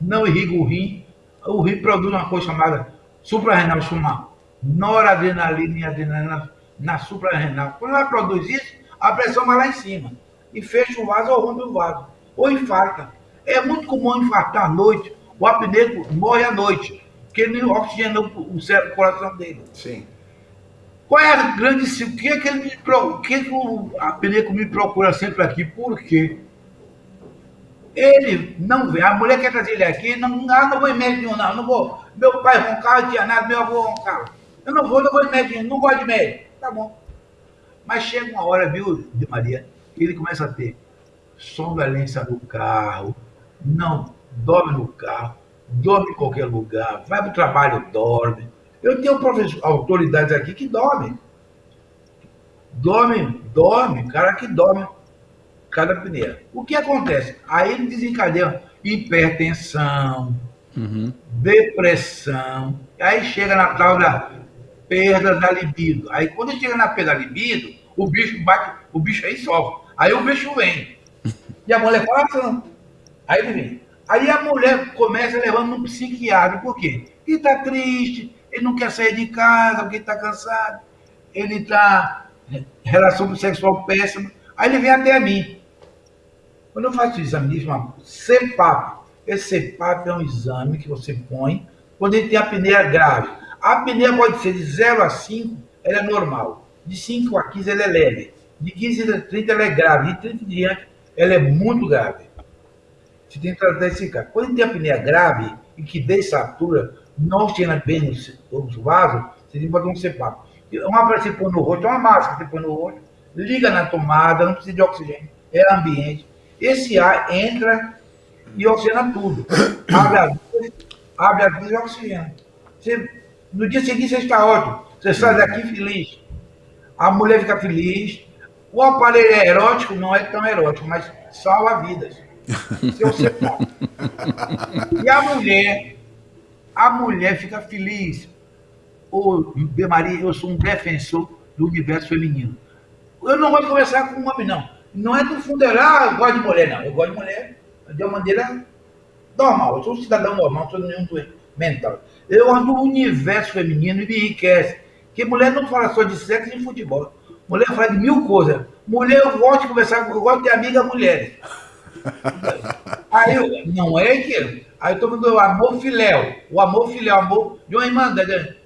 não irriga o rim, o rim produz uma coisa chamada suprarrenal, chama noradrenalina e adrenalina na suprarrenal. Quando ela produz isso, a pressão vai lá em cima e fecha o vaso ou rompe o vaso, ou infarta. É muito comum infartar à noite, o apneco morre à noite, porque ele oxigena o, cérebro, o coração dele. Sim. Qual é a grande... O que é que, ele me, o, que, é que o apneco me procura sempre aqui? Por quê? Ele não vê, a mulher quer trazer ele aqui, não, ah, não vou em médico nenhum, não, não vou. Meu pai roncava, tinha nada, meu avô roncava. Eu não vou, não vou em médico, não gosto de médico. Tá bom. Mas chega uma hora, viu, de Maria, que ele começa a ter sonolência no carro, não dorme no carro, dorme em qualquer lugar, vai para o trabalho, dorme. Eu tenho autoridades aqui que dormem. Dorme, dorme, cara que dorme cada pneu. O que acontece? Aí ele desencadeia hipertensão, uhum. depressão, aí chega na tal da perda da libido. Aí quando chega na perda da libido, o bicho bate, o bicho aí sofre. Aí o bicho vem. E a mulher fala, ah, aí ele vem. Aí a mulher começa levando um psiquiatra, por quê? Ele está triste, ele não quer sair de casa porque está cansado, ele está relação sexual péssima. Aí ele vem até mim. Quando eu faço o exame de uma CEPAP, esse CEPAP é um exame que você põe quando ele tem apneia grave. A apneia pode ser de 0 a 5, ela é normal. De 5 a 15, ela é leve. De 15 a 30, ela é grave. De 30 em diante, ela é muito grave. Você tem que tratar esse caso. Quando ele tem apneia grave e que dessatura, não cheira bem os vasos, você tem que botar um CEPAP. Uma para você pôr no rosto, uma máscara que você põe no rosto, liga na tomada, não precisa de oxigênio, é ambiente esse ar entra e oxigena tudo. Abre a vida, abre a vida e oxigena. Você, no dia seguinte você está ótimo. Você sai daqui feliz. A mulher fica feliz. O aparelho é erótico, não é tão erótico, mas salva vidas. Se você E a mulher, a mulher fica feliz. Ô, Maria, eu sou um defensor do universo feminino. Eu não vou conversar com um homem, não. Não é do fundo, ah, eu gosto de mulher, não. Eu gosto de mulher de uma maneira normal. Eu sou um cidadão normal, não sou nenhum doente mental. Eu ando no universo feminino e me enriquece. Porque mulher não fala só de sexo e de futebol. Mulher fala de mil coisas. Mulher, eu gosto de conversar, eu gosto de amiga mulheres. Aí eu, não é que. Aí eu tô falando o amor filéu. O amor filéu, o amor de uma irmã,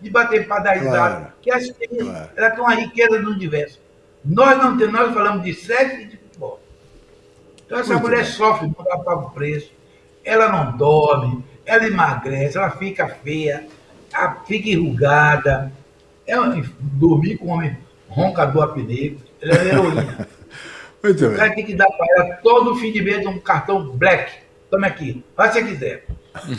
de, bater para dar risada. Claro. Que assim, claro. ela tem uma riqueza do universo. Nós não temos, nós falamos de sexo e de. Então essa Muito mulher bem. sofre, não dá paga o preço, ela não dorme, ela emagrece, ela fica feia, fica enrugada. É dormir com um homem roncador apneiro, ela é heroína. Muito bem. tem que dar para ela todo fim de mês um cartão black. Tome aqui, faz se quiser.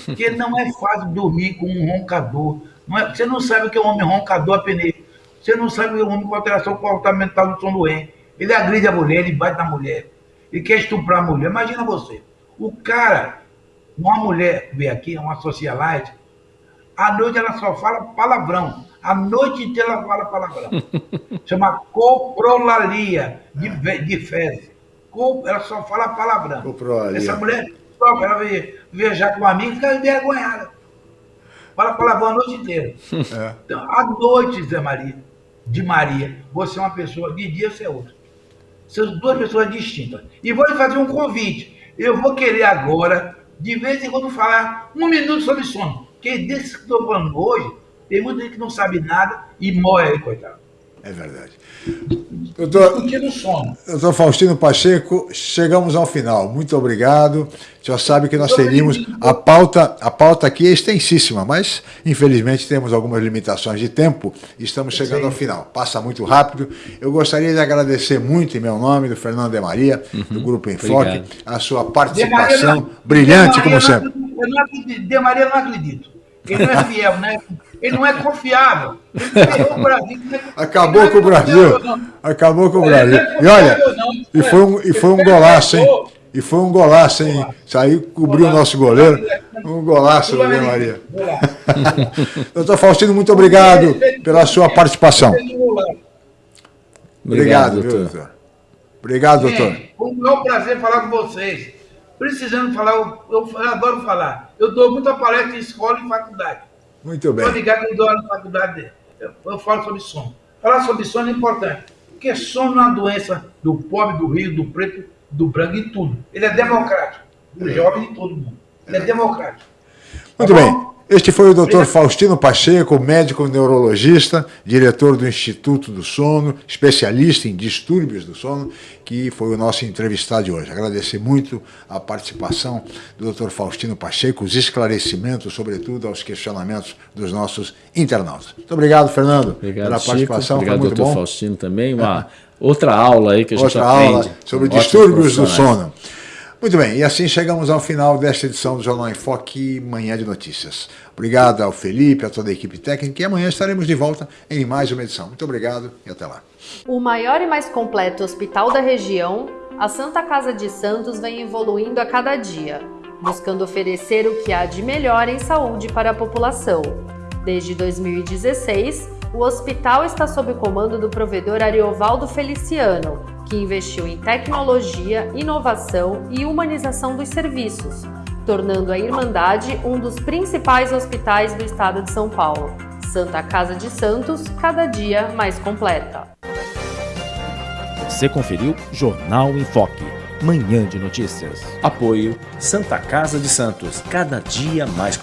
Porque não é fácil dormir com um roncador. Não é, você não sabe o que é um homem roncador apneiro. Você não sabe o homem com alteração comportamental do som doente. Ele agride a mulher, ele bate na mulher. Ele quer estuprar a mulher. Imagina você. O cara, uma mulher veio aqui, uma socialite, à noite ela só fala palavrão. A noite inteira ela fala palavrão. Chama coprolalia, de, de fezes. Ela só fala palavrão. Coprolalia. Essa mulher, só ela veio viajar com um amigo e fica envergonhada. Fala palavrão a noite inteira. É. Então, à noite, Zé Maria, de Maria, você é uma pessoa, de dia você é outra. São duas pessoas distintas. E vou lhe fazer um convite. Eu vou querer agora, de vez em quando, falar um minuto sobre sono. Porque desse que estou falando hoje, tem muita gente que não sabe nada e morre aí, coitado. É verdade. Doutor, doutor Faustino Pacheco, chegamos ao final. Muito obrigado. Já sabe que nós teríamos a pauta, a pauta aqui é extensíssima, mas infelizmente temos algumas limitações de tempo e estamos chegando ao final. Passa muito rápido. Eu gostaria de agradecer muito em meu nome, do Fernando de Maria, uhum. do Grupo Enfoque, Obrigado. a sua participação brilhante, como sempre. Eu não acredito, de Maria não acredito. Ele não é fiel, né? Ele não é confiável. Ele Brasil, Acabou com o Brasil. Acabou com o Brasil. E olha, e foi um, e foi um golaço, hein? E foi um golaço, hein? Saiu, cobriu o nosso goleiro. Um golaço, Maria Maria. Doutor Faustino, muito obrigado pela sua participação. Obrigado, doutor. Obrigado, doutor. Foi um prazer falar com vocês. Precisando falar, eu, eu adoro falar. Eu dou muita palestra em escola e faculdade. Muito bem. Estou ligado eu dou na faculdade, eu, eu falo sobre sono. Falar sobre sono é importante, porque sono é uma doença do pobre, do rio, do preto, do branco e tudo. Ele é democrático, do jovem e todo mundo. Ele é democrático. Muito tá bem. Este foi o Dr. Faustino Pacheco, médico neurologista, diretor do Instituto do Sono, especialista em distúrbios do sono, que foi o nosso entrevistado de hoje. Agradecer muito a participação do Dr. Faustino Pacheco, os esclarecimentos, sobretudo aos questionamentos dos nossos internautas. Muito obrigado, Fernando, obrigado, pela Chico. participação. Obrigado, Foi muito Dr. Bom. Faustino também. Uma outra aula aí que a gente outra aprende. Outra aula sobre distúrbios do sono. Muito bem, e assim chegamos ao final desta edição do Jornal em Foque, Manhã de Notícias. Obrigado ao Felipe, a toda a equipe técnica, e amanhã estaremos de volta em mais uma edição. Muito obrigado e até lá. O maior e mais completo hospital da região, a Santa Casa de Santos vem evoluindo a cada dia, buscando oferecer o que há de melhor em saúde para a população. Desde 2016, o hospital está sob o comando do provedor Ariovaldo Feliciano, que investiu em tecnologia, inovação e humanização dos serviços, tornando a Irmandade um dos principais hospitais do estado de São Paulo. Santa Casa de Santos, cada dia mais completa. Você conferiu Jornal em Foque, manhã de notícias. Apoio Santa Casa de Santos, cada dia mais